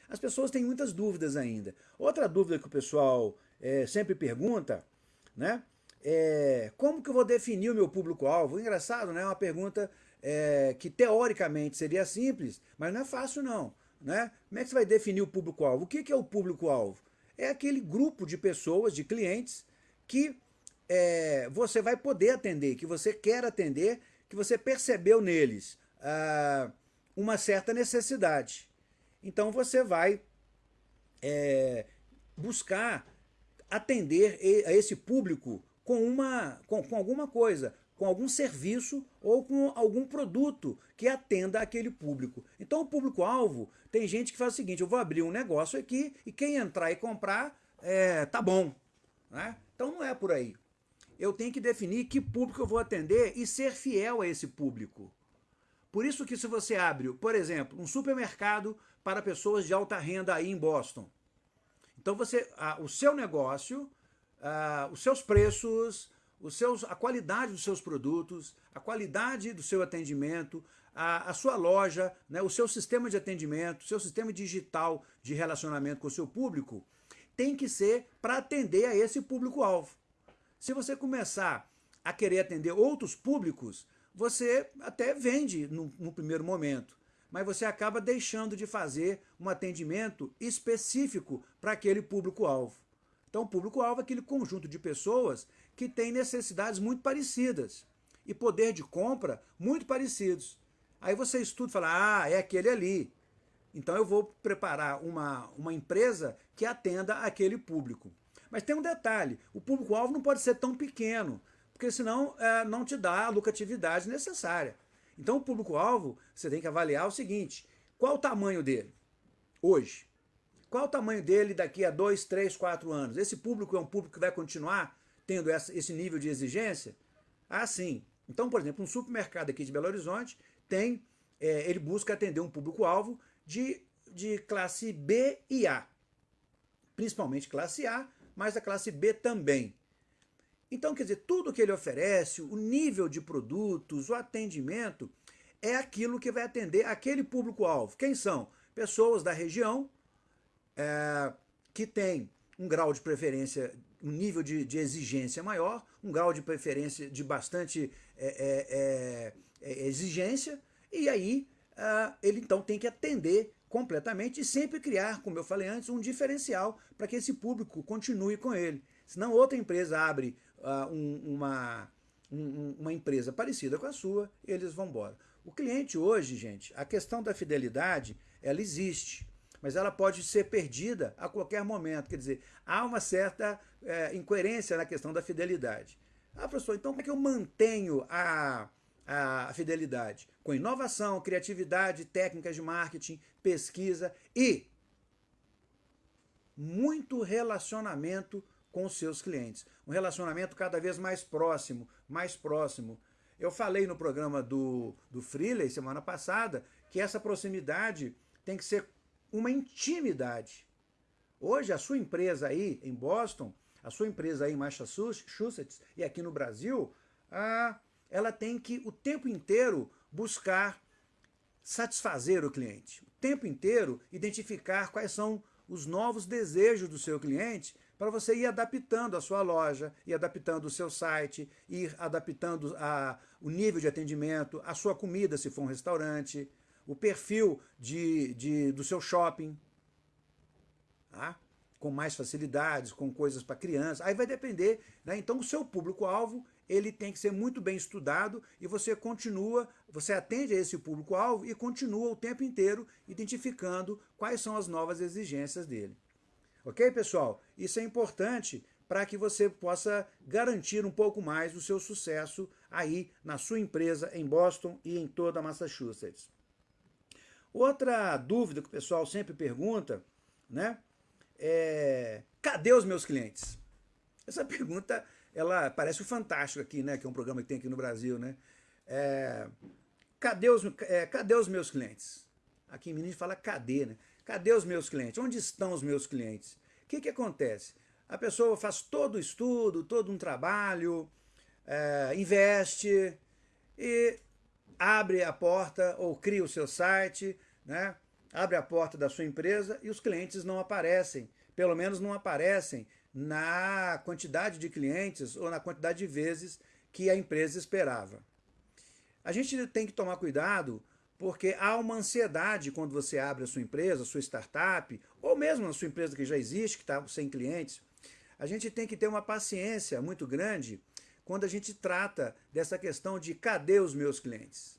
As pessoas têm muitas dúvidas ainda. Outra dúvida que o pessoal é, sempre pergunta, né? É, como que eu vou definir o meu público-alvo? Engraçado, né? É uma pergunta é, que teoricamente seria simples, mas não é fácil não. Né? Como é que você vai definir o público-alvo? O que é o público-alvo? É aquele grupo de pessoas, de clientes, que é, você vai poder atender, que você quer atender, que você percebeu neles ah, uma certa necessidade. Então você vai é, buscar atender a esse público com, uma, com, com alguma coisa, com algum serviço ou com algum produto que atenda aquele público. Então o público-alvo, tem gente que faz o seguinte, eu vou abrir um negócio aqui e quem entrar e comprar, é, tá bom. Né? Então não é por aí. Eu tenho que definir que público eu vou atender e ser fiel a esse público. Por isso que se você abre, por exemplo, um supermercado para pessoas de alta renda aí em Boston, então você, ah, o seu negócio, ah, os seus preços, os seus, a qualidade dos seus produtos, a qualidade do seu atendimento, a, a sua loja, né, o seu sistema de atendimento, o seu sistema digital de relacionamento com o seu público, tem que ser para atender a esse público-alvo. Se você começar a querer atender outros públicos, você até vende no, no primeiro momento, mas você acaba deixando de fazer um atendimento específico para aquele público-alvo. Então, o público-alvo é aquele conjunto de pessoas que tem necessidades muito parecidas e poder de compra muito parecidos. Aí você estuda e fala, ah, é aquele ali. Então eu vou preparar uma, uma empresa que atenda aquele público. Mas tem um detalhe, o público-alvo não pode ser tão pequeno, porque senão é, não te dá a lucratividade necessária. Então o público-alvo, você tem que avaliar o seguinte, qual o tamanho dele hoje? Qual o tamanho dele daqui a dois, três, quatro anos? Esse público é um público que vai continuar tendo essa, esse nível de exigência? Ah, sim. Então, por exemplo, um supermercado aqui de Belo Horizonte tem, é, ele busca atender um público-alvo de, de classe B e A. Principalmente classe A, mas a classe B também. Então, quer dizer, tudo que ele oferece, o nível de produtos, o atendimento, é aquilo que vai atender aquele público-alvo. Quem são? Pessoas da região é, que têm um grau de preferência, um nível de, de, exigência maior, um grau de preferência de bastante é, é, é, é exigência, e aí uh, ele então tem que atender completamente e sempre criar, como eu falei antes, um diferencial para que esse público continue com ele. Senão outra empresa abre uh, um, uma, um, uma empresa parecida com a sua, eles vão embora. O cliente hoje, gente, a questão da fidelidade, ela existe, mas ela pode ser perdida a qualquer momento. Quer dizer, há uma certa é, incoerência na questão da fidelidade. Ah, professor, então como é que eu mantenho a, a fidelidade? Com inovação, criatividade, técnicas de marketing, pesquisa e muito relacionamento com os seus clientes. Um relacionamento cada vez mais próximo, mais próximo. Eu falei no programa do, do Freeley semana passada que essa proximidade tem que ser uma intimidade. Hoje a sua empresa aí em Boston, a sua empresa aí em Massachusetts e aqui no Brasil, ah, ela tem que o tempo inteiro buscar satisfazer o cliente. O tempo inteiro identificar quais são os novos desejos do seu cliente para você ir adaptando a sua loja, ir adaptando o seu site, ir adaptando a, o nível de atendimento, a sua comida, se for um restaurante, o perfil de, de, do seu shopping, tá? com mais facilidades, com coisas para criança. Aí vai depender. Né? Então, o seu público-alvo ele tem que ser muito bem estudado e você continua, você atende a esse público-alvo e continua o tempo inteiro identificando quais são as novas exigências dele. Ok, pessoal? Isso é importante para que você possa garantir um pouco mais o seu sucesso aí na sua empresa em Boston e em toda Massachusetts. Outra dúvida que o pessoal sempre pergunta, né, é cadê os meus clientes? Essa pergunta ela parece o Fantástico aqui, né? Que é um programa que tem aqui no Brasil, né? É, cadê, os, é, cadê os meus clientes? Aqui em Minas fala cadê, né? Cadê os meus clientes? Onde estão os meus clientes? O que, que acontece? A pessoa faz todo o estudo, todo um trabalho, é, investe e abre a porta ou cria o seu site, né? abre a porta da sua empresa e os clientes não aparecem. Pelo menos não aparecem na quantidade de clientes ou na quantidade de vezes que a empresa esperava. A gente tem que tomar cuidado porque há uma ansiedade quando você abre a sua empresa, a sua startup, ou mesmo a sua empresa que já existe, que está sem clientes. A gente tem que ter uma paciência muito grande quando a gente trata dessa questão de cadê os meus clientes.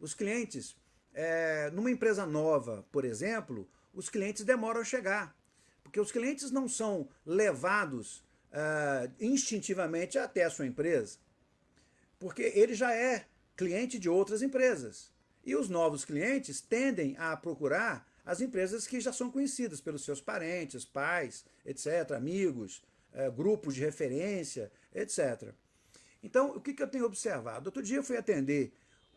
Os clientes, é, numa empresa nova, por exemplo, os clientes demoram a chegar. Porque os clientes não são levados uh, instintivamente até a sua empresa, porque ele já é cliente de outras empresas. E os novos clientes tendem a procurar as empresas que já são conhecidas pelos seus parentes, pais, etc., amigos, uh, grupos de referência, etc. Então, o que, que eu tenho observado? Outro dia eu fui atender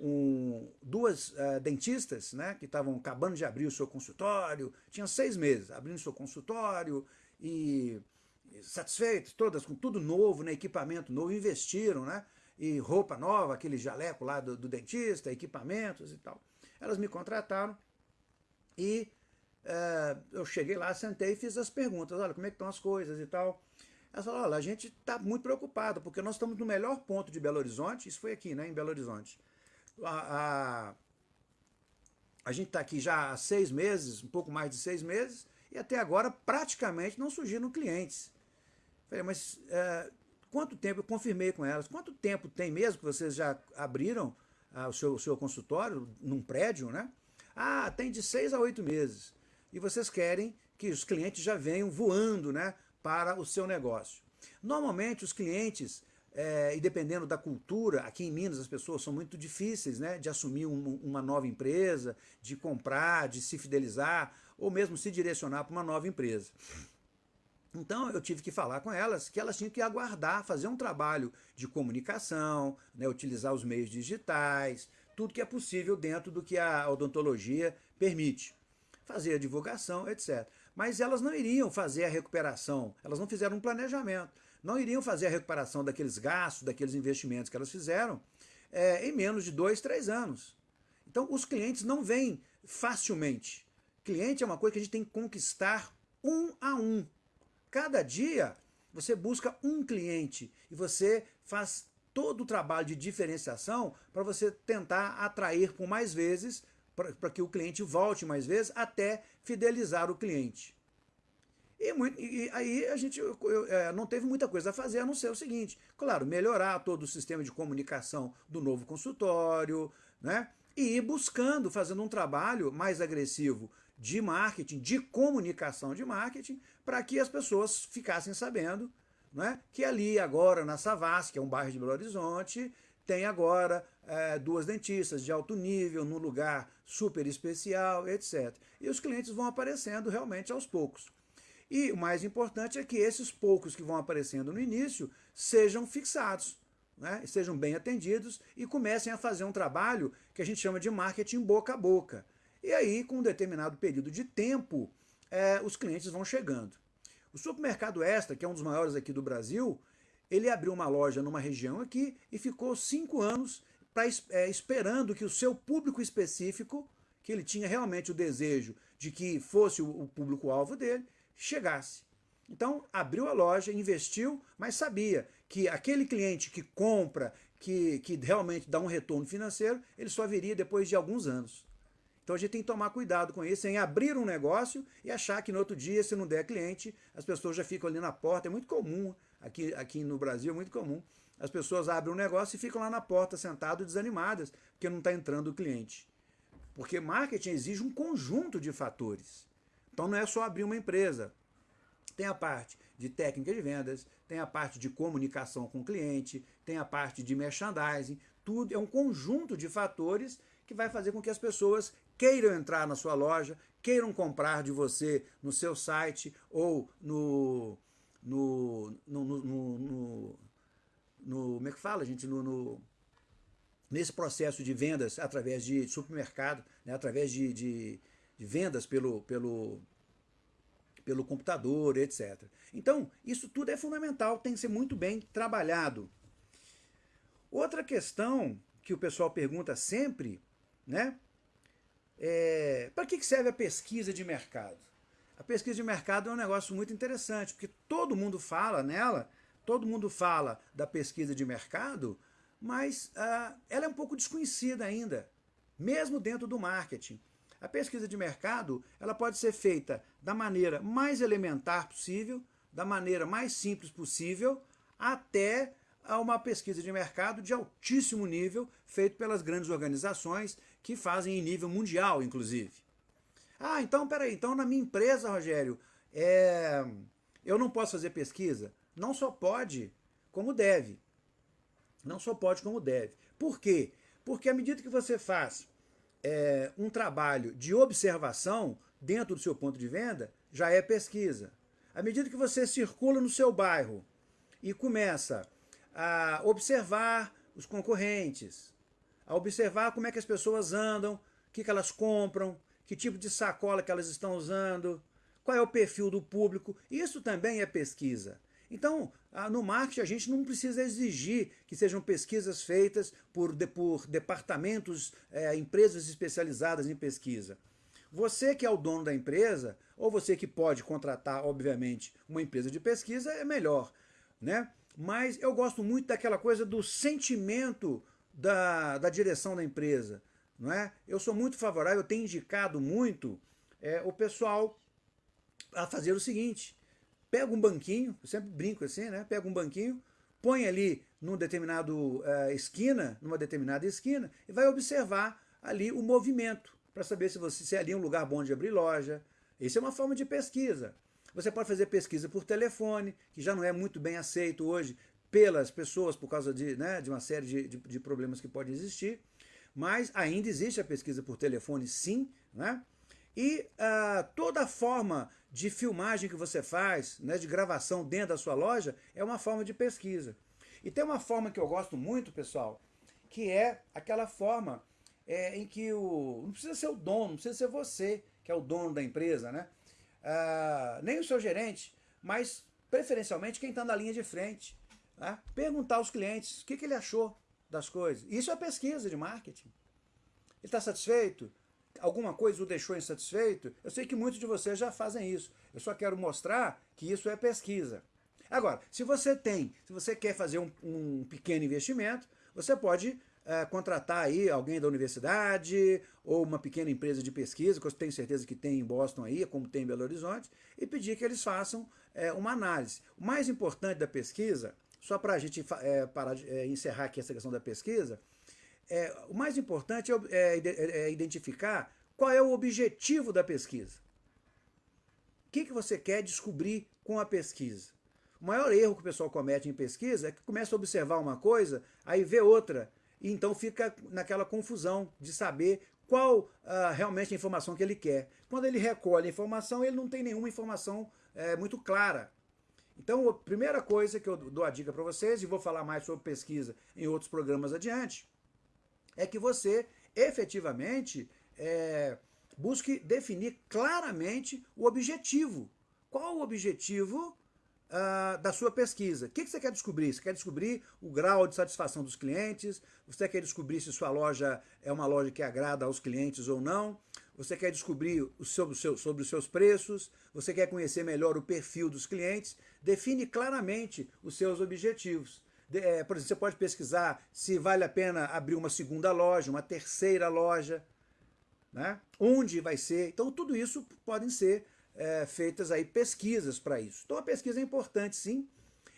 um, duas uh, dentistas né, que estavam acabando de abrir o seu consultório, tinham seis meses abrindo o seu consultório e satisfeitas, todas com tudo novo, né, equipamento novo, investiram, né? e roupa nova, aquele jaleco lá do, do dentista, equipamentos e tal. Elas me contrataram e é, eu cheguei lá, sentei e fiz as perguntas, olha, como é que estão as coisas e tal. Elas falaram, olha, a gente está muito preocupado, porque nós estamos no melhor ponto de Belo Horizonte, isso foi aqui, né, em Belo Horizonte. A, a, a gente está aqui já há seis meses, um pouco mais de seis meses, e até agora praticamente não surgiram clientes. Falei, mas é, quanto tempo, eu confirmei com elas, quanto tempo tem mesmo que vocês já abriram ah, o, seu, o seu consultório num prédio, né? Ah, tem de seis a oito meses. E vocês querem que os clientes já venham voando né, para o seu negócio. Normalmente os clientes, é, e dependendo da cultura, aqui em Minas as pessoas são muito difíceis né, de assumir um, uma nova empresa, de comprar, de se fidelizar, ou mesmo se direcionar para uma nova empresa. Então eu tive que falar com elas que elas tinham que aguardar, fazer um trabalho de comunicação, né, utilizar os meios digitais, tudo que é possível dentro do que a odontologia permite. Fazer a divulgação, etc. Mas elas não iriam fazer a recuperação, elas não fizeram um planejamento, não iriam fazer a recuperação daqueles gastos, daqueles investimentos que elas fizeram é, em menos de dois, três anos. Então os clientes não vêm facilmente. Cliente é uma coisa que a gente tem que conquistar um a um. Cada dia você busca um cliente e você faz todo o trabalho de diferenciação para você tentar atrair por mais vezes, para que o cliente volte mais vezes, até fidelizar o cliente. E, muito, e aí a gente eu, é, não teve muita coisa a fazer a não ser o seguinte, claro, melhorar todo o sistema de comunicação do novo consultório, né? e ir buscando, fazendo um trabalho mais agressivo de marketing, de comunicação de marketing, para que as pessoas ficassem sabendo né, que ali agora na Savassi, que é um bairro de Belo Horizonte, tem agora é, duas dentistas de alto nível, num lugar super especial, etc. E os clientes vão aparecendo realmente aos poucos. E o mais importante é que esses poucos que vão aparecendo no início sejam fixados, né, sejam bem atendidos e comecem a fazer um trabalho que a gente chama de marketing boca a boca. E aí, com um determinado período de tempo, é, os clientes vão chegando. O supermercado Extra, que é um dos maiores aqui do Brasil, ele abriu uma loja numa região aqui e ficou cinco anos pra, é, esperando que o seu público específico, que ele tinha realmente o desejo de que fosse o, o público-alvo dele, chegasse. Então, abriu a loja, investiu, mas sabia que aquele cliente que compra, que, que realmente dá um retorno financeiro, ele só viria depois de alguns anos. Então a gente tem que tomar cuidado com isso, em abrir um negócio e achar que no outro dia, se não der cliente, as pessoas já ficam ali na porta. É muito comum, aqui, aqui no Brasil é muito comum, as pessoas abrem um negócio e ficam lá na porta sentadas desanimadas, porque não está entrando o cliente. Porque marketing exige um conjunto de fatores. Então não é só abrir uma empresa. Tem a parte de técnica de vendas, tem a parte de comunicação com o cliente, tem a parte de merchandising, tudo é um conjunto de fatores que vai fazer com que as pessoas queiram entrar na sua loja, queiram comprar de você no seu site ou no. no, no, no, no, no como é que fala, gente? No, no, nesse processo de vendas através de supermercado, né, através de, de, de vendas pelo, pelo, pelo computador, etc. Então, isso tudo é fundamental, tem que ser muito bem trabalhado. Outra questão que o pessoal pergunta sempre, né? É, para que serve a pesquisa de mercado? A pesquisa de mercado é um negócio muito interessante, porque todo mundo fala nela, todo mundo fala da pesquisa de mercado, mas ah, ela é um pouco desconhecida ainda, mesmo dentro do marketing. A pesquisa de mercado ela pode ser feita da maneira mais elementar possível, da maneira mais simples possível, até a uma pesquisa de mercado de altíssimo nível, feito pelas grandes organizações que fazem em nível mundial, inclusive. Ah, então, peraí, então na minha empresa, Rogério, é, eu não posso fazer pesquisa? Não só pode, como deve. Não só pode, como deve. Por quê? Porque à medida que você faz é, um trabalho de observação dentro do seu ponto de venda, já é pesquisa. À medida que você circula no seu bairro e começa a observar os concorrentes, a observar como é que as pessoas andam, o que, que elas compram, que tipo de sacola que elas estão usando, qual é o perfil do público. Isso também é pesquisa. Então, no marketing, a gente não precisa exigir que sejam pesquisas feitas por, por departamentos, é, empresas especializadas em pesquisa. Você que é o dono da empresa, ou você que pode contratar, obviamente, uma empresa de pesquisa, é melhor. Né? Mas eu gosto muito daquela coisa do sentimento da, da direção da empresa. Não é? Eu sou muito favorável, eu tenho indicado muito é, o pessoal a fazer o seguinte, pega um banquinho, eu sempre brinco assim, né? Pega um banquinho, põe ali num determinado uh, esquina, numa determinada esquina, e vai observar ali o movimento, para saber se, você, se é ali um lugar bom de abrir loja. Isso é uma forma de pesquisa. Você pode fazer pesquisa por telefone, que já não é muito bem aceito hoje pelas pessoas por causa de, né, de uma série de, de, de problemas que podem existir. Mas ainda existe a pesquisa por telefone, sim, né? E uh, toda forma de filmagem que você faz, né, de gravação dentro da sua loja, é uma forma de pesquisa. E tem uma forma que eu gosto muito, pessoal, que é aquela forma é, em que o. Não precisa ser o dono, não precisa ser você, que é o dono da empresa, né? Uh, nem o seu gerente, mas preferencialmente quem está na linha de frente. Né? Perguntar aos clientes o que, que ele achou das coisas. Isso é pesquisa de marketing. Ele está satisfeito? Alguma coisa o deixou insatisfeito, eu sei que muitos de vocês já fazem isso. Eu só quero mostrar que isso é pesquisa. Agora, se você tem, se você quer fazer um, um pequeno investimento, você pode é, contratar aí alguém da universidade ou uma pequena empresa de pesquisa, que eu tenho certeza que tem em Boston aí, como tem em Belo Horizonte, e pedir que eles façam é, uma análise. O mais importante da pesquisa, só para a gente é, parar de, encerrar aqui essa questão da pesquisa, é, o mais importante é, é, é, é, identificar qual é o objetivo da pesquisa. O que, que você quer descobrir com a pesquisa? O maior erro que o pessoal comete em pesquisa é que começa a observar uma coisa, aí vê outra, e então fica naquela confusão de saber qual uh, realmente a informação que ele quer. Quando ele recolhe a informação, ele não tem nenhuma informação é, muito clara. Então, a primeira coisa que eu dou a dica para vocês, e vou falar mais sobre pesquisa em outros programas adiante, é que você efetivamente é, busque definir claramente o objetivo. Qual o objetivo uh, da sua pesquisa? O que, que você quer descobrir? Você quer descobrir o grau de satisfação dos clientes? Você quer descobrir se sua loja é uma loja que agrada aos clientes ou não? Você quer descobrir seu, sobre os seus preços? Você quer conhecer melhor o perfil dos clientes? Define claramente os seus objetivos é, por exemplo, você pode pesquisar se vale a pena abrir uma segunda loja, uma terceira loja, né? onde vai ser. Então, tudo isso podem ser é, feitas aí pesquisas para isso. Então, a pesquisa é importante, sim,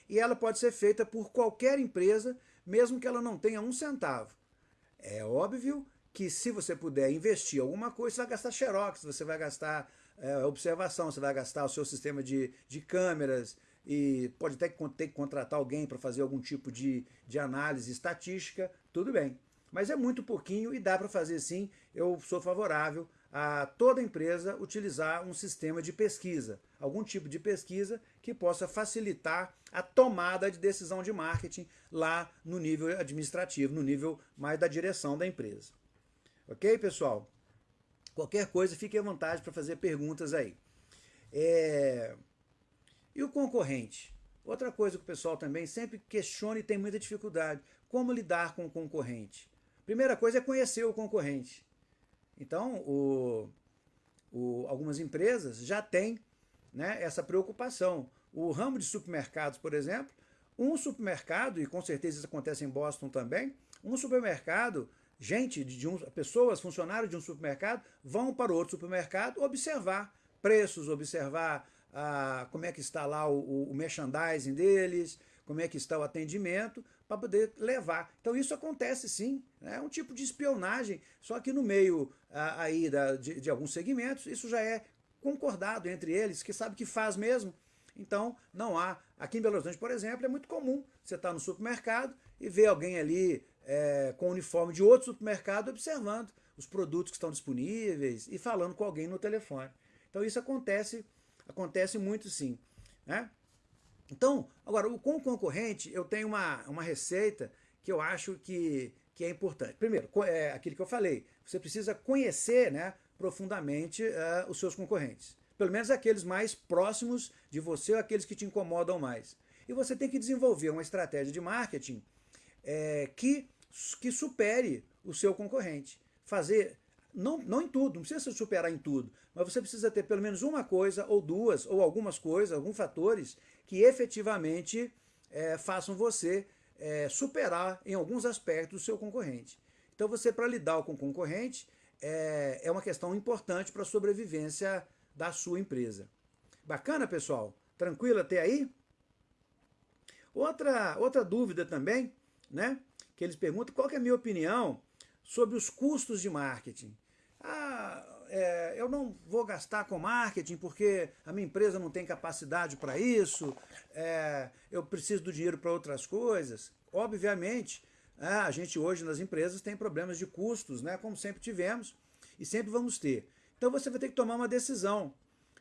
e ela pode ser feita por qualquer empresa, mesmo que ela não tenha um centavo. É óbvio que se você puder investir alguma coisa, você vai gastar xerox, você vai gastar é, observação, você vai gastar o seu sistema de, de câmeras, e pode até ter que contratar alguém para fazer algum tipo de, de análise estatística, tudo bem. Mas é muito pouquinho e dá para fazer sim. Eu sou favorável a toda empresa utilizar um sistema de pesquisa, algum tipo de pesquisa que possa facilitar a tomada de decisão de marketing lá no nível administrativo, no nível mais da direção da empresa. Ok, pessoal? Qualquer coisa, fique à vontade para fazer perguntas aí. É... E o concorrente? Outra coisa que o pessoal também sempre questiona e tem muita dificuldade. Como lidar com o concorrente? Primeira coisa é conhecer o concorrente. Então, o, o, algumas empresas já têm né, essa preocupação. O ramo de supermercados, por exemplo, um supermercado, e com certeza isso acontece em Boston também, um supermercado, gente, de um, pessoas, funcionários de um supermercado, vão para outro supermercado observar preços, observar a, como é que está lá o, o merchandising deles, como é que está o atendimento, para poder levar. Então isso acontece sim, né? é um tipo de espionagem, só que no meio aí da, de, de, alguns segmentos, isso já é concordado entre eles, que sabe que faz mesmo. Então não há, aqui em Belo Horizonte, por exemplo, é muito comum você estar tá no supermercado e ver alguém ali é, com o uniforme de outro supermercado observando os produtos que estão disponíveis e falando com alguém no telefone. Então isso acontece Acontece muito sim. Né? Então, agora, com o concorrente, eu tenho uma, uma receita que eu acho que, que é importante. Primeiro, é aquilo que eu falei, você precisa conhecer né, profundamente uh, os seus concorrentes. Pelo menos aqueles mais próximos de você ou aqueles que te incomodam mais. E você tem que desenvolver uma estratégia de marketing é, que, que supere o seu concorrente. Fazer, não, não em tudo, não precisa superar em tudo, mas você precisa ter pelo menos uma coisa, ou duas, ou algumas coisas, alguns fatores que efetivamente é, façam você é, superar em alguns aspectos o seu concorrente. Então você, para lidar com o concorrente, é, é uma questão importante para a sobrevivência da sua empresa. Bacana, pessoal? Tranquilo até aí? Outra, outra dúvida também, né? Que eles perguntam qual é a minha opinião sobre os custos de marketing. Ah, é, eu não vou gastar com marketing porque a minha empresa não tem capacidade para isso, é, eu preciso do dinheiro para outras coisas. Obviamente, é, a gente hoje nas empresas tem problemas de custos, né, como sempre tivemos e sempre vamos ter. Então você vai ter que tomar uma decisão.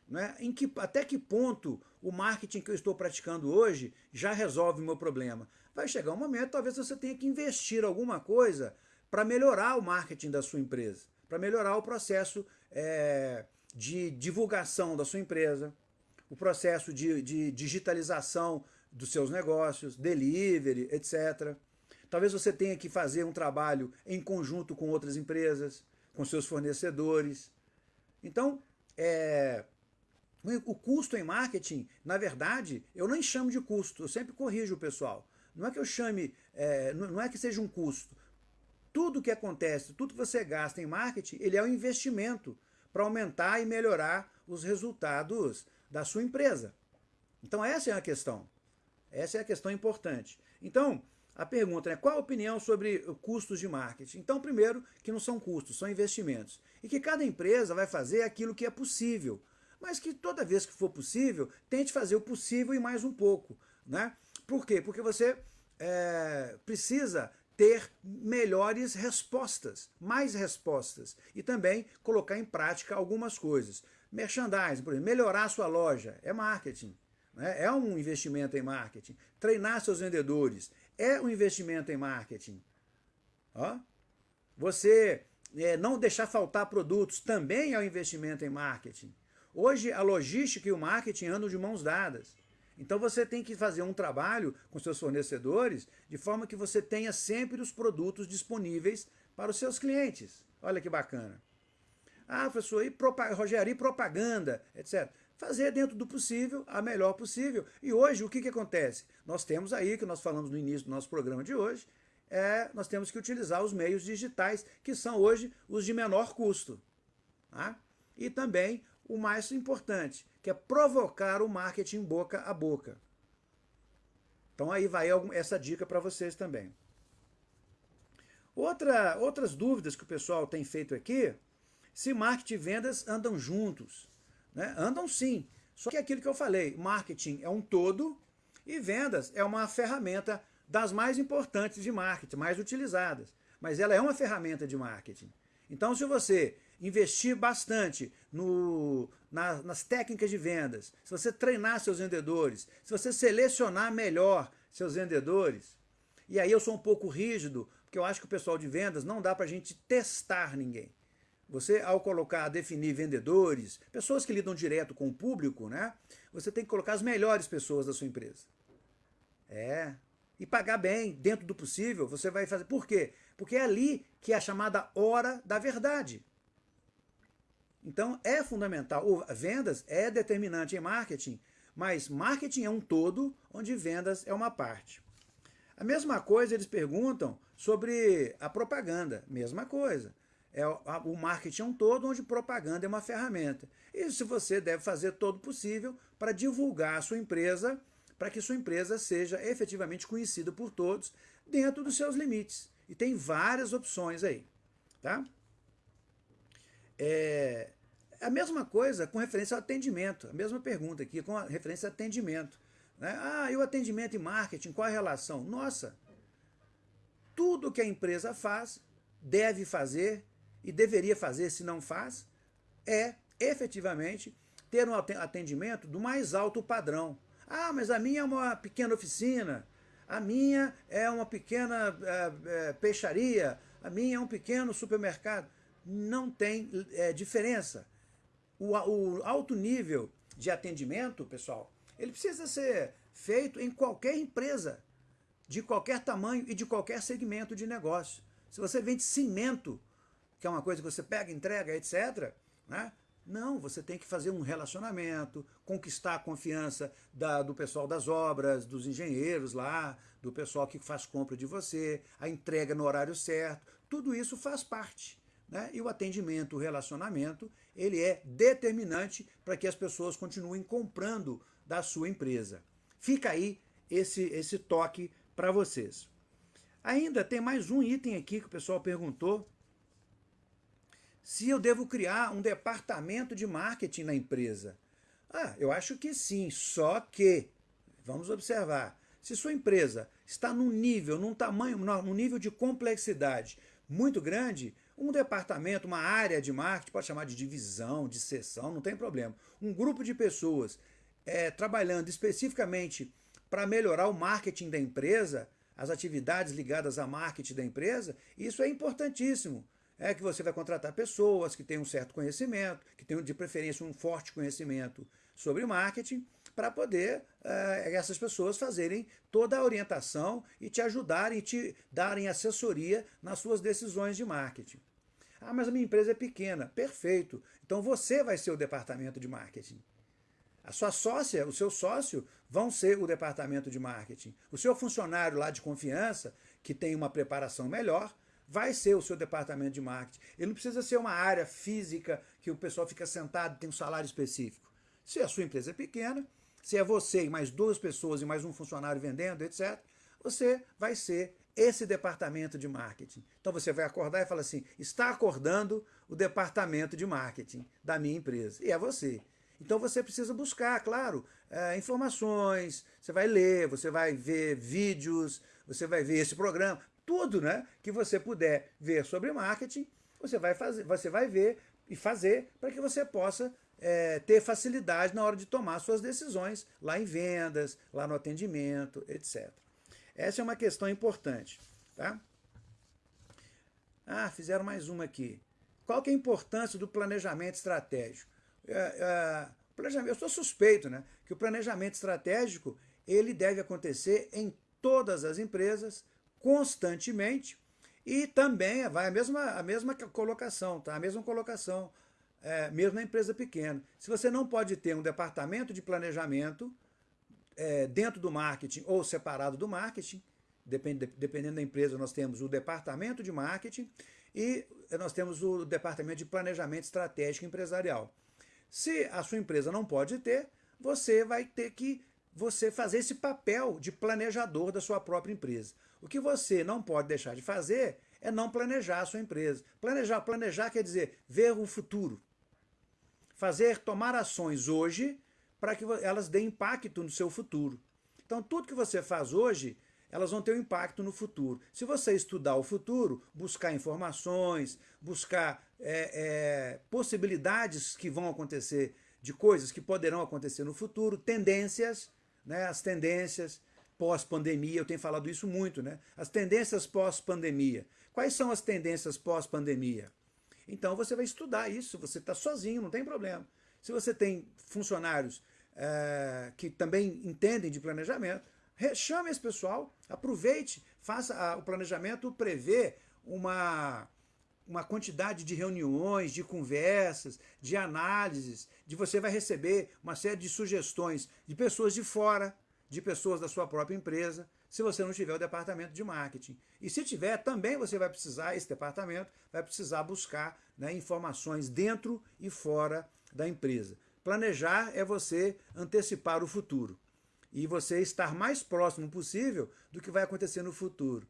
Né, em que, até que ponto o marketing que eu estou praticando hoje já resolve o meu problema? Vai chegar um momento, talvez você tenha que investir alguma coisa para melhorar o marketing da sua empresa, para melhorar o processo é, de divulgação da sua empresa, o processo de, de digitalização dos seus negócios, delivery, etc. Talvez você tenha que fazer um trabalho em conjunto com outras empresas, com seus fornecedores. Então, é, o custo em marketing, na verdade, eu nem chamo de custo, eu sempre corrijo o pessoal. Não é que eu chame, é, não é que seja um custo. Tudo que acontece, tudo que você gasta em marketing, ele é um investimento para aumentar e melhorar os resultados da sua empresa. Então essa é a questão. Essa é a questão importante. Então, a pergunta é qual a opinião sobre custos de marketing? Então, primeiro, que não são custos, são investimentos. E que cada empresa vai fazer aquilo que é possível. Mas que toda vez que for possível, tente fazer o possível e mais um pouco. Né? Por quê? Porque você é, precisa ter melhores respostas, mais respostas. E também colocar em prática algumas coisas. Merchandising, por exemplo, melhorar sua loja, é marketing. Né? É um investimento em marketing. Treinar seus vendedores, é um investimento em marketing. Ó. Você é, não deixar faltar produtos também é um investimento em marketing. Hoje a logística e o marketing andam de mãos dadas. Então você tem que fazer um trabalho com seus fornecedores de forma que você tenha sempre os produtos disponíveis para os seus clientes. Olha que bacana. Ah, professor, e Rogério, e propaganda, etc fazer dentro do possível, a melhor possível. E hoje, o que, que acontece? Nós temos aí, que nós falamos no início do nosso programa de hoje, é, nós temos que utilizar os meios digitais, que são hoje os de menor custo. Tá? E também o mais importante, que é provocar o marketing boca a boca. Então aí vai essa dica para vocês também. Outra, outras dúvidas que o pessoal tem feito aqui, se marketing e vendas andam juntos. Né? Andam sim. Só que é aquilo que eu falei, marketing é um todo e vendas é uma ferramenta das mais importantes de marketing, mais utilizadas. Mas ela é uma ferramenta de marketing. Então, se você investir bastante no, na, nas técnicas de vendas, se você treinar seus vendedores, se você selecionar melhor seus vendedores, e aí eu sou um pouco rígido, porque eu acho que o pessoal de vendas não dá para a gente testar ninguém. Você, ao colocar, definir vendedores, pessoas que lidam direto com o público, né? Você tem que colocar as melhores pessoas da sua empresa. É. E pagar bem, dentro do possível, você vai fazer. Por quê? Porque é ali que é a chamada hora da verdade. Então é fundamental. Vendas é determinante em marketing, mas marketing é um todo, onde vendas é uma parte. A mesma coisa eles perguntam sobre a propaganda. Mesma coisa é o marketing é um todo, onde propaganda é uma ferramenta. E se você deve fazer todo possível para divulgar a sua empresa, para que sua empresa seja efetivamente conhecida por todos, dentro dos seus limites. E tem várias opções aí. Tá? É, a mesma coisa com referência ao atendimento. A mesma pergunta aqui com referência ao atendimento. Né? Ah, e o atendimento e marketing, qual a relação? Nossa, tudo que a empresa faz, deve fazer e deveria fazer, se não faz, é efetivamente ter um atendimento do mais alto padrão. Ah, mas a minha é uma pequena oficina, a minha é uma pequena é, é, peixaria, a minha é um pequeno supermercado. Não tem é, diferença. O, o alto nível de atendimento, pessoal, ele precisa ser feito em qualquer empresa, de qualquer tamanho e de qualquer segmento de negócio. Se você vende cimento, que é uma coisa que você pega, entrega, etc., né? Não, você tem que fazer um relacionamento, conquistar a confiança da, do pessoal das obras, dos engenheiros lá, do pessoal que faz compra de você, a entrega no horário certo, tudo isso faz parte. Né? E o atendimento, o relacionamento, ele é determinante para que as pessoas continuem comprando da sua empresa. Fica aí esse, esse toque para vocês. Ainda tem mais um item aqui que o pessoal perguntou, se eu devo criar um departamento de marketing na empresa. Ah, eu acho que sim, só que, vamos observar, se sua empresa está num nível, num tamanho, num nível de complexidade muito grande, um departamento, uma área de marketing, pode chamar de divisão, de seção, não tem problema. Um grupo de pessoas é, trabalhando especificamente para melhorar o marketing da empresa, as atividades ligadas a marketing da empresa, isso é importantíssimo é que você vai contratar pessoas que têm um certo conhecimento, que tenham de preferência um forte conhecimento sobre marketing, para poder é, essas pessoas fazerem toda a orientação e te ajudarem, te darem assessoria nas suas decisões de marketing. Ah, mas a minha empresa é pequena. Perfeito. Então você vai ser o departamento de marketing. A sua sócia, o seu sócio, vão ser o departamento de marketing. O seu funcionário lá de confiança, que tem uma preparação melhor, vai ser o seu departamento de marketing. Ele não precisa ser uma área física que o pessoal fica sentado e tem um salário específico. Se a sua empresa é pequena, se é você e mais duas pessoas e mais um funcionário vendendo, etc., você vai ser esse departamento de marketing. Então você vai acordar e fala assim, está acordando o departamento de marketing da minha empresa. E é você. Então você precisa buscar, claro, é, informações, você vai ler, você vai ver vídeos, você vai ver esse programa, tudo né, que você puder ver sobre marketing, você vai, fazer, você vai ver e fazer para que você possa é, ter facilidade na hora de tomar suas decisões lá em vendas, lá no atendimento, etc. Essa é uma questão importante. Tá? Ah, fizeram mais uma aqui. Qual que é a importância do planejamento estratégico? É, é, eu sou suspeito né, que o planejamento estratégico ele deve acontecer em todas as empresas, constantemente, e também vai a mesma, a mesma colocação, tá? a mesma colocação, é, mesmo na empresa pequena. Se você não pode ter um departamento de planejamento é, dentro do marketing ou separado do marketing, depend, dependendo da empresa, nós temos o departamento de marketing e nós temos o departamento de planejamento estratégico empresarial. Se a sua empresa não pode ter, você vai ter que você fazer esse papel de planejador da sua própria empresa. O que você não pode deixar de fazer é não planejar a sua empresa. Planejar, planejar quer dizer ver o futuro. Fazer, tomar ações hoje para que elas deem impacto no seu futuro. Então, tudo que você faz hoje, elas vão ter um impacto no futuro. Se você estudar o futuro, buscar informações, buscar é, é, possibilidades que vão acontecer, de coisas que poderão acontecer no futuro, tendências, né, as tendências, pós-pandemia, eu tenho falado isso muito, né? As tendências pós-pandemia. Quais são as tendências pós-pandemia? Então você vai estudar isso, você está sozinho, não tem problema. Se você tem funcionários é, que também entendem de planejamento, chame esse pessoal, aproveite, faça a, o planejamento, prevê uma, uma quantidade de reuniões, de conversas, de análises, de você vai receber uma série de sugestões de pessoas de fora, de pessoas da sua própria empresa, se você não tiver o departamento de marketing. E se tiver, também você vai precisar, esse departamento vai precisar buscar né, informações dentro e fora da empresa. Planejar é você antecipar o futuro e você estar mais próximo possível do que vai acontecer no futuro.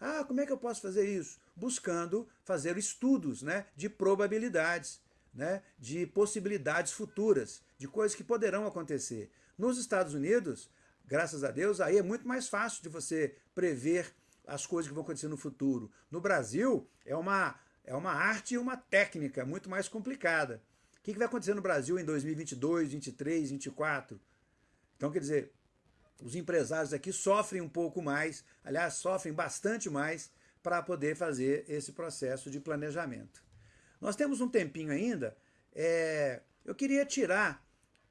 Ah, como é que eu posso fazer isso? Buscando fazer estudos né, de probabilidades, né, de possibilidades futuras, de coisas que poderão acontecer. Nos Estados Unidos, graças a Deus, aí é muito mais fácil de você prever as coisas que vão acontecer no futuro. No Brasil, é uma, é uma arte e uma técnica muito mais complicada. O que, que vai acontecer no Brasil em 2022, 2023, 2024? Então, quer dizer, os empresários aqui sofrem um pouco mais, aliás, sofrem bastante mais para poder fazer esse processo de planejamento. Nós temos um tempinho ainda, é, eu queria tirar,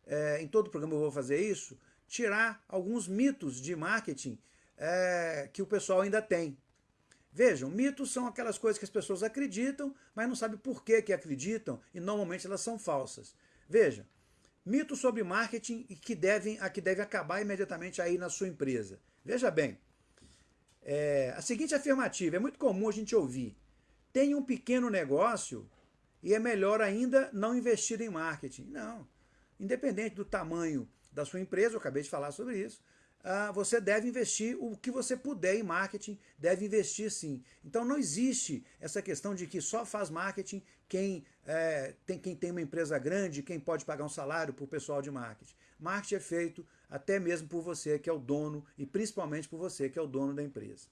é, em todo o programa eu vou fazer isso, tirar alguns mitos de marketing é, que o pessoal ainda tem. Vejam, mitos são aquelas coisas que as pessoas acreditam, mas não sabem por que, que acreditam, e normalmente elas são falsas. Veja, mitos sobre marketing e que devem, a que deve acabar imediatamente aí na sua empresa. Veja bem, é, a seguinte afirmativa, é muito comum a gente ouvir, tem um pequeno negócio e é melhor ainda não investir em marketing. Não, independente do tamanho da sua empresa, eu acabei de falar sobre isso, Uh, você deve investir o que você puder em marketing, deve investir sim. Então não existe essa questão de que só faz marketing quem, é, tem, quem tem uma empresa grande, quem pode pagar um salário para o pessoal de marketing. Marketing é feito até mesmo por você que é o dono e principalmente por você que é o dono da empresa.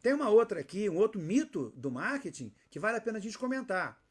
Tem uma outra aqui, um outro mito do marketing que vale a pena a gente comentar.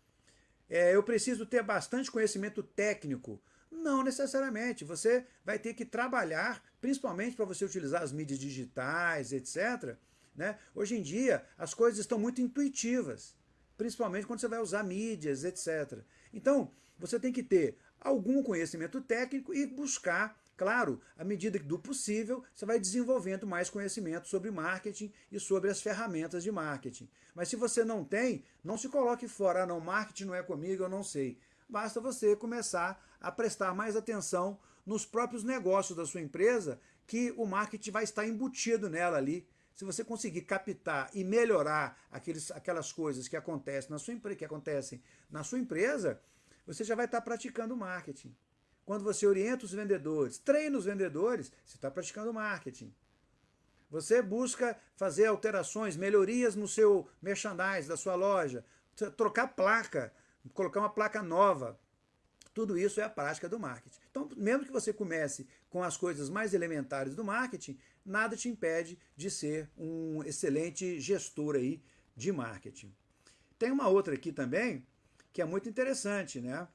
É, eu preciso ter bastante conhecimento técnico não necessariamente. Você vai ter que trabalhar, principalmente para você utilizar as mídias digitais, etc. Né? Hoje em dia, as coisas estão muito intuitivas, principalmente quando você vai usar mídias, etc. Então, você tem que ter algum conhecimento técnico e buscar, claro, à medida do possível, você vai desenvolvendo mais conhecimento sobre marketing e sobre as ferramentas de marketing. Mas se você não tem, não se coloque fora, ah, não, marketing não é comigo, eu não sei basta você começar a prestar mais atenção nos próprios negócios da sua empresa, que o marketing vai estar embutido nela ali. Se você conseguir captar e melhorar aqueles, aquelas coisas que acontecem na sua empresa, que acontecem na sua empresa, você já vai estar praticando marketing. Quando você orienta os vendedores, treina os vendedores, você está praticando marketing. Você busca fazer alterações, melhorias no seu merchandise da sua loja, trocar placa, colocar uma placa nova. Tudo isso é a prática do marketing. Então, mesmo que você comece com as coisas mais elementares do marketing, nada te impede de ser um excelente gestor aí de marketing. Tem uma outra aqui também, que é muito interessante, né?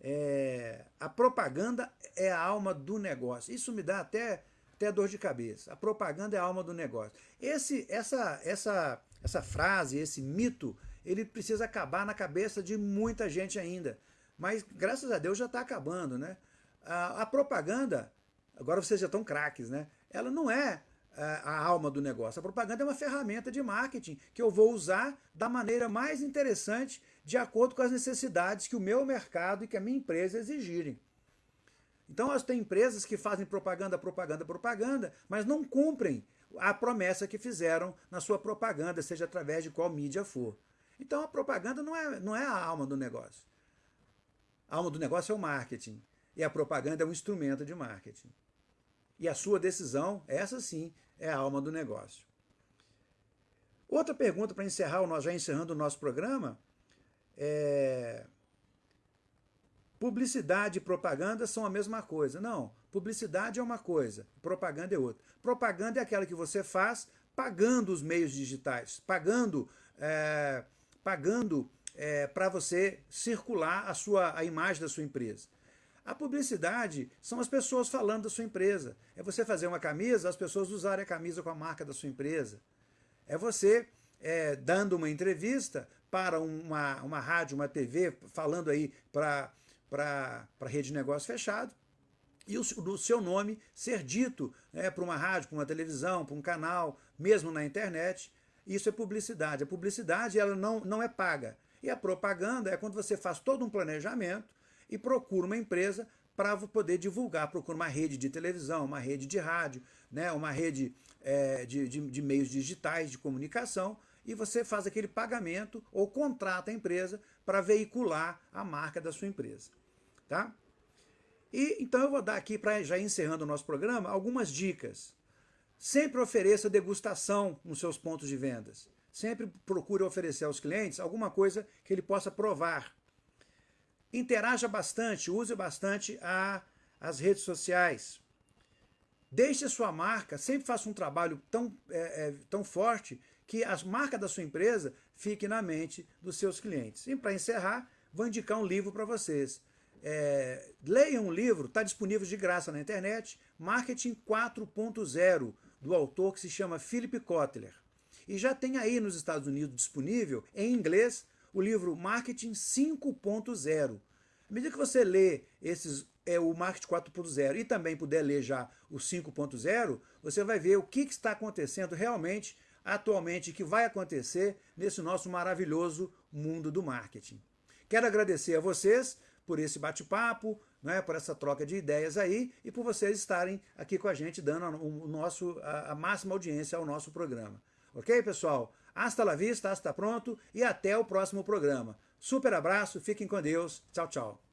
É, a propaganda é a alma do negócio. Isso me dá até, até dor de cabeça. A propaganda é a alma do negócio. Esse, essa, essa, essa frase, esse mito ele precisa acabar na cabeça de muita gente ainda. Mas, graças a Deus, já está acabando. Né? A, a, propaganda, agora vocês já estão craques, né? ela não é a, a alma do negócio. A propaganda é uma ferramenta de marketing que eu vou usar da maneira mais interessante, de acordo com as necessidades que o meu mercado e que a minha empresa exigirem. Então, tem empresas que fazem propaganda, propaganda, propaganda, mas não cumprem a promessa que fizeram na sua propaganda, seja através de qual mídia for. Então a propaganda não é, não é a alma do negócio. A alma do negócio é o marketing. E a propaganda é um instrumento de marketing. E a sua decisão, essa sim, é a alma do negócio. Outra pergunta para encerrar, nós já encerrando o nosso programa, é... Publicidade e propaganda são a mesma coisa. Não, publicidade é uma coisa, propaganda é outra. Propaganda é aquela que você faz pagando os meios digitais, pagando é, pagando é, para você circular a, sua, a imagem da sua empresa. A publicidade são as pessoas falando da sua empresa. É você fazer uma camisa, as pessoas usarem a camisa com a marca da sua empresa. É você é, dando uma entrevista para uma, uma rádio, uma TV, falando aí para a rede de negócio fechado, e o, o seu nome ser dito né, para uma rádio, para uma televisão, para um canal, mesmo na internet, isso é publicidade. A publicidade ela não, não é paga. E a propaganda é quando você faz todo um planejamento e procura uma empresa para poder divulgar, procura uma rede de televisão, uma rede de rádio, né, uma rede é, de, de, de meios digitais de comunicação, e você faz aquele pagamento ou contrata a empresa para veicular a marca da sua empresa. Tá? E então eu vou dar aqui, para já encerrando o nosso programa, algumas dicas Sempre ofereça degustação nos seus pontos de vendas. Sempre procure oferecer aos clientes alguma coisa que ele possa provar. Interaja bastante, use bastante a, as redes sociais. Deixe a sua marca, sempre faça um trabalho tão, é, é, tão forte que a marca da sua empresa fique na mente dos seus clientes. E para encerrar, vou indicar um livro para vocês. É, leiam um livro, está disponível de graça na internet, Marketing 4.0, do autor que se chama Philip Kotler. E já tem aí nos Estados Unidos disponível, em inglês, o livro Marketing 5.0. À medida que você lê esses é o Marketing 4.0 e também puder ler já o 5.0, você vai ver o que, que está acontecendo realmente atualmente, que vai acontecer nesse nosso maravilhoso mundo do marketing. Quero agradecer a vocês por esse bate-papo, né, por essa troca de ideias aí e por vocês estarem aqui com a gente dando o nosso, a, a máxima audiência ao nosso programa. Ok, pessoal? Hasta la vista, hasta pronto e até o próximo programa. Super abraço, fiquem com Deus. Tchau, tchau.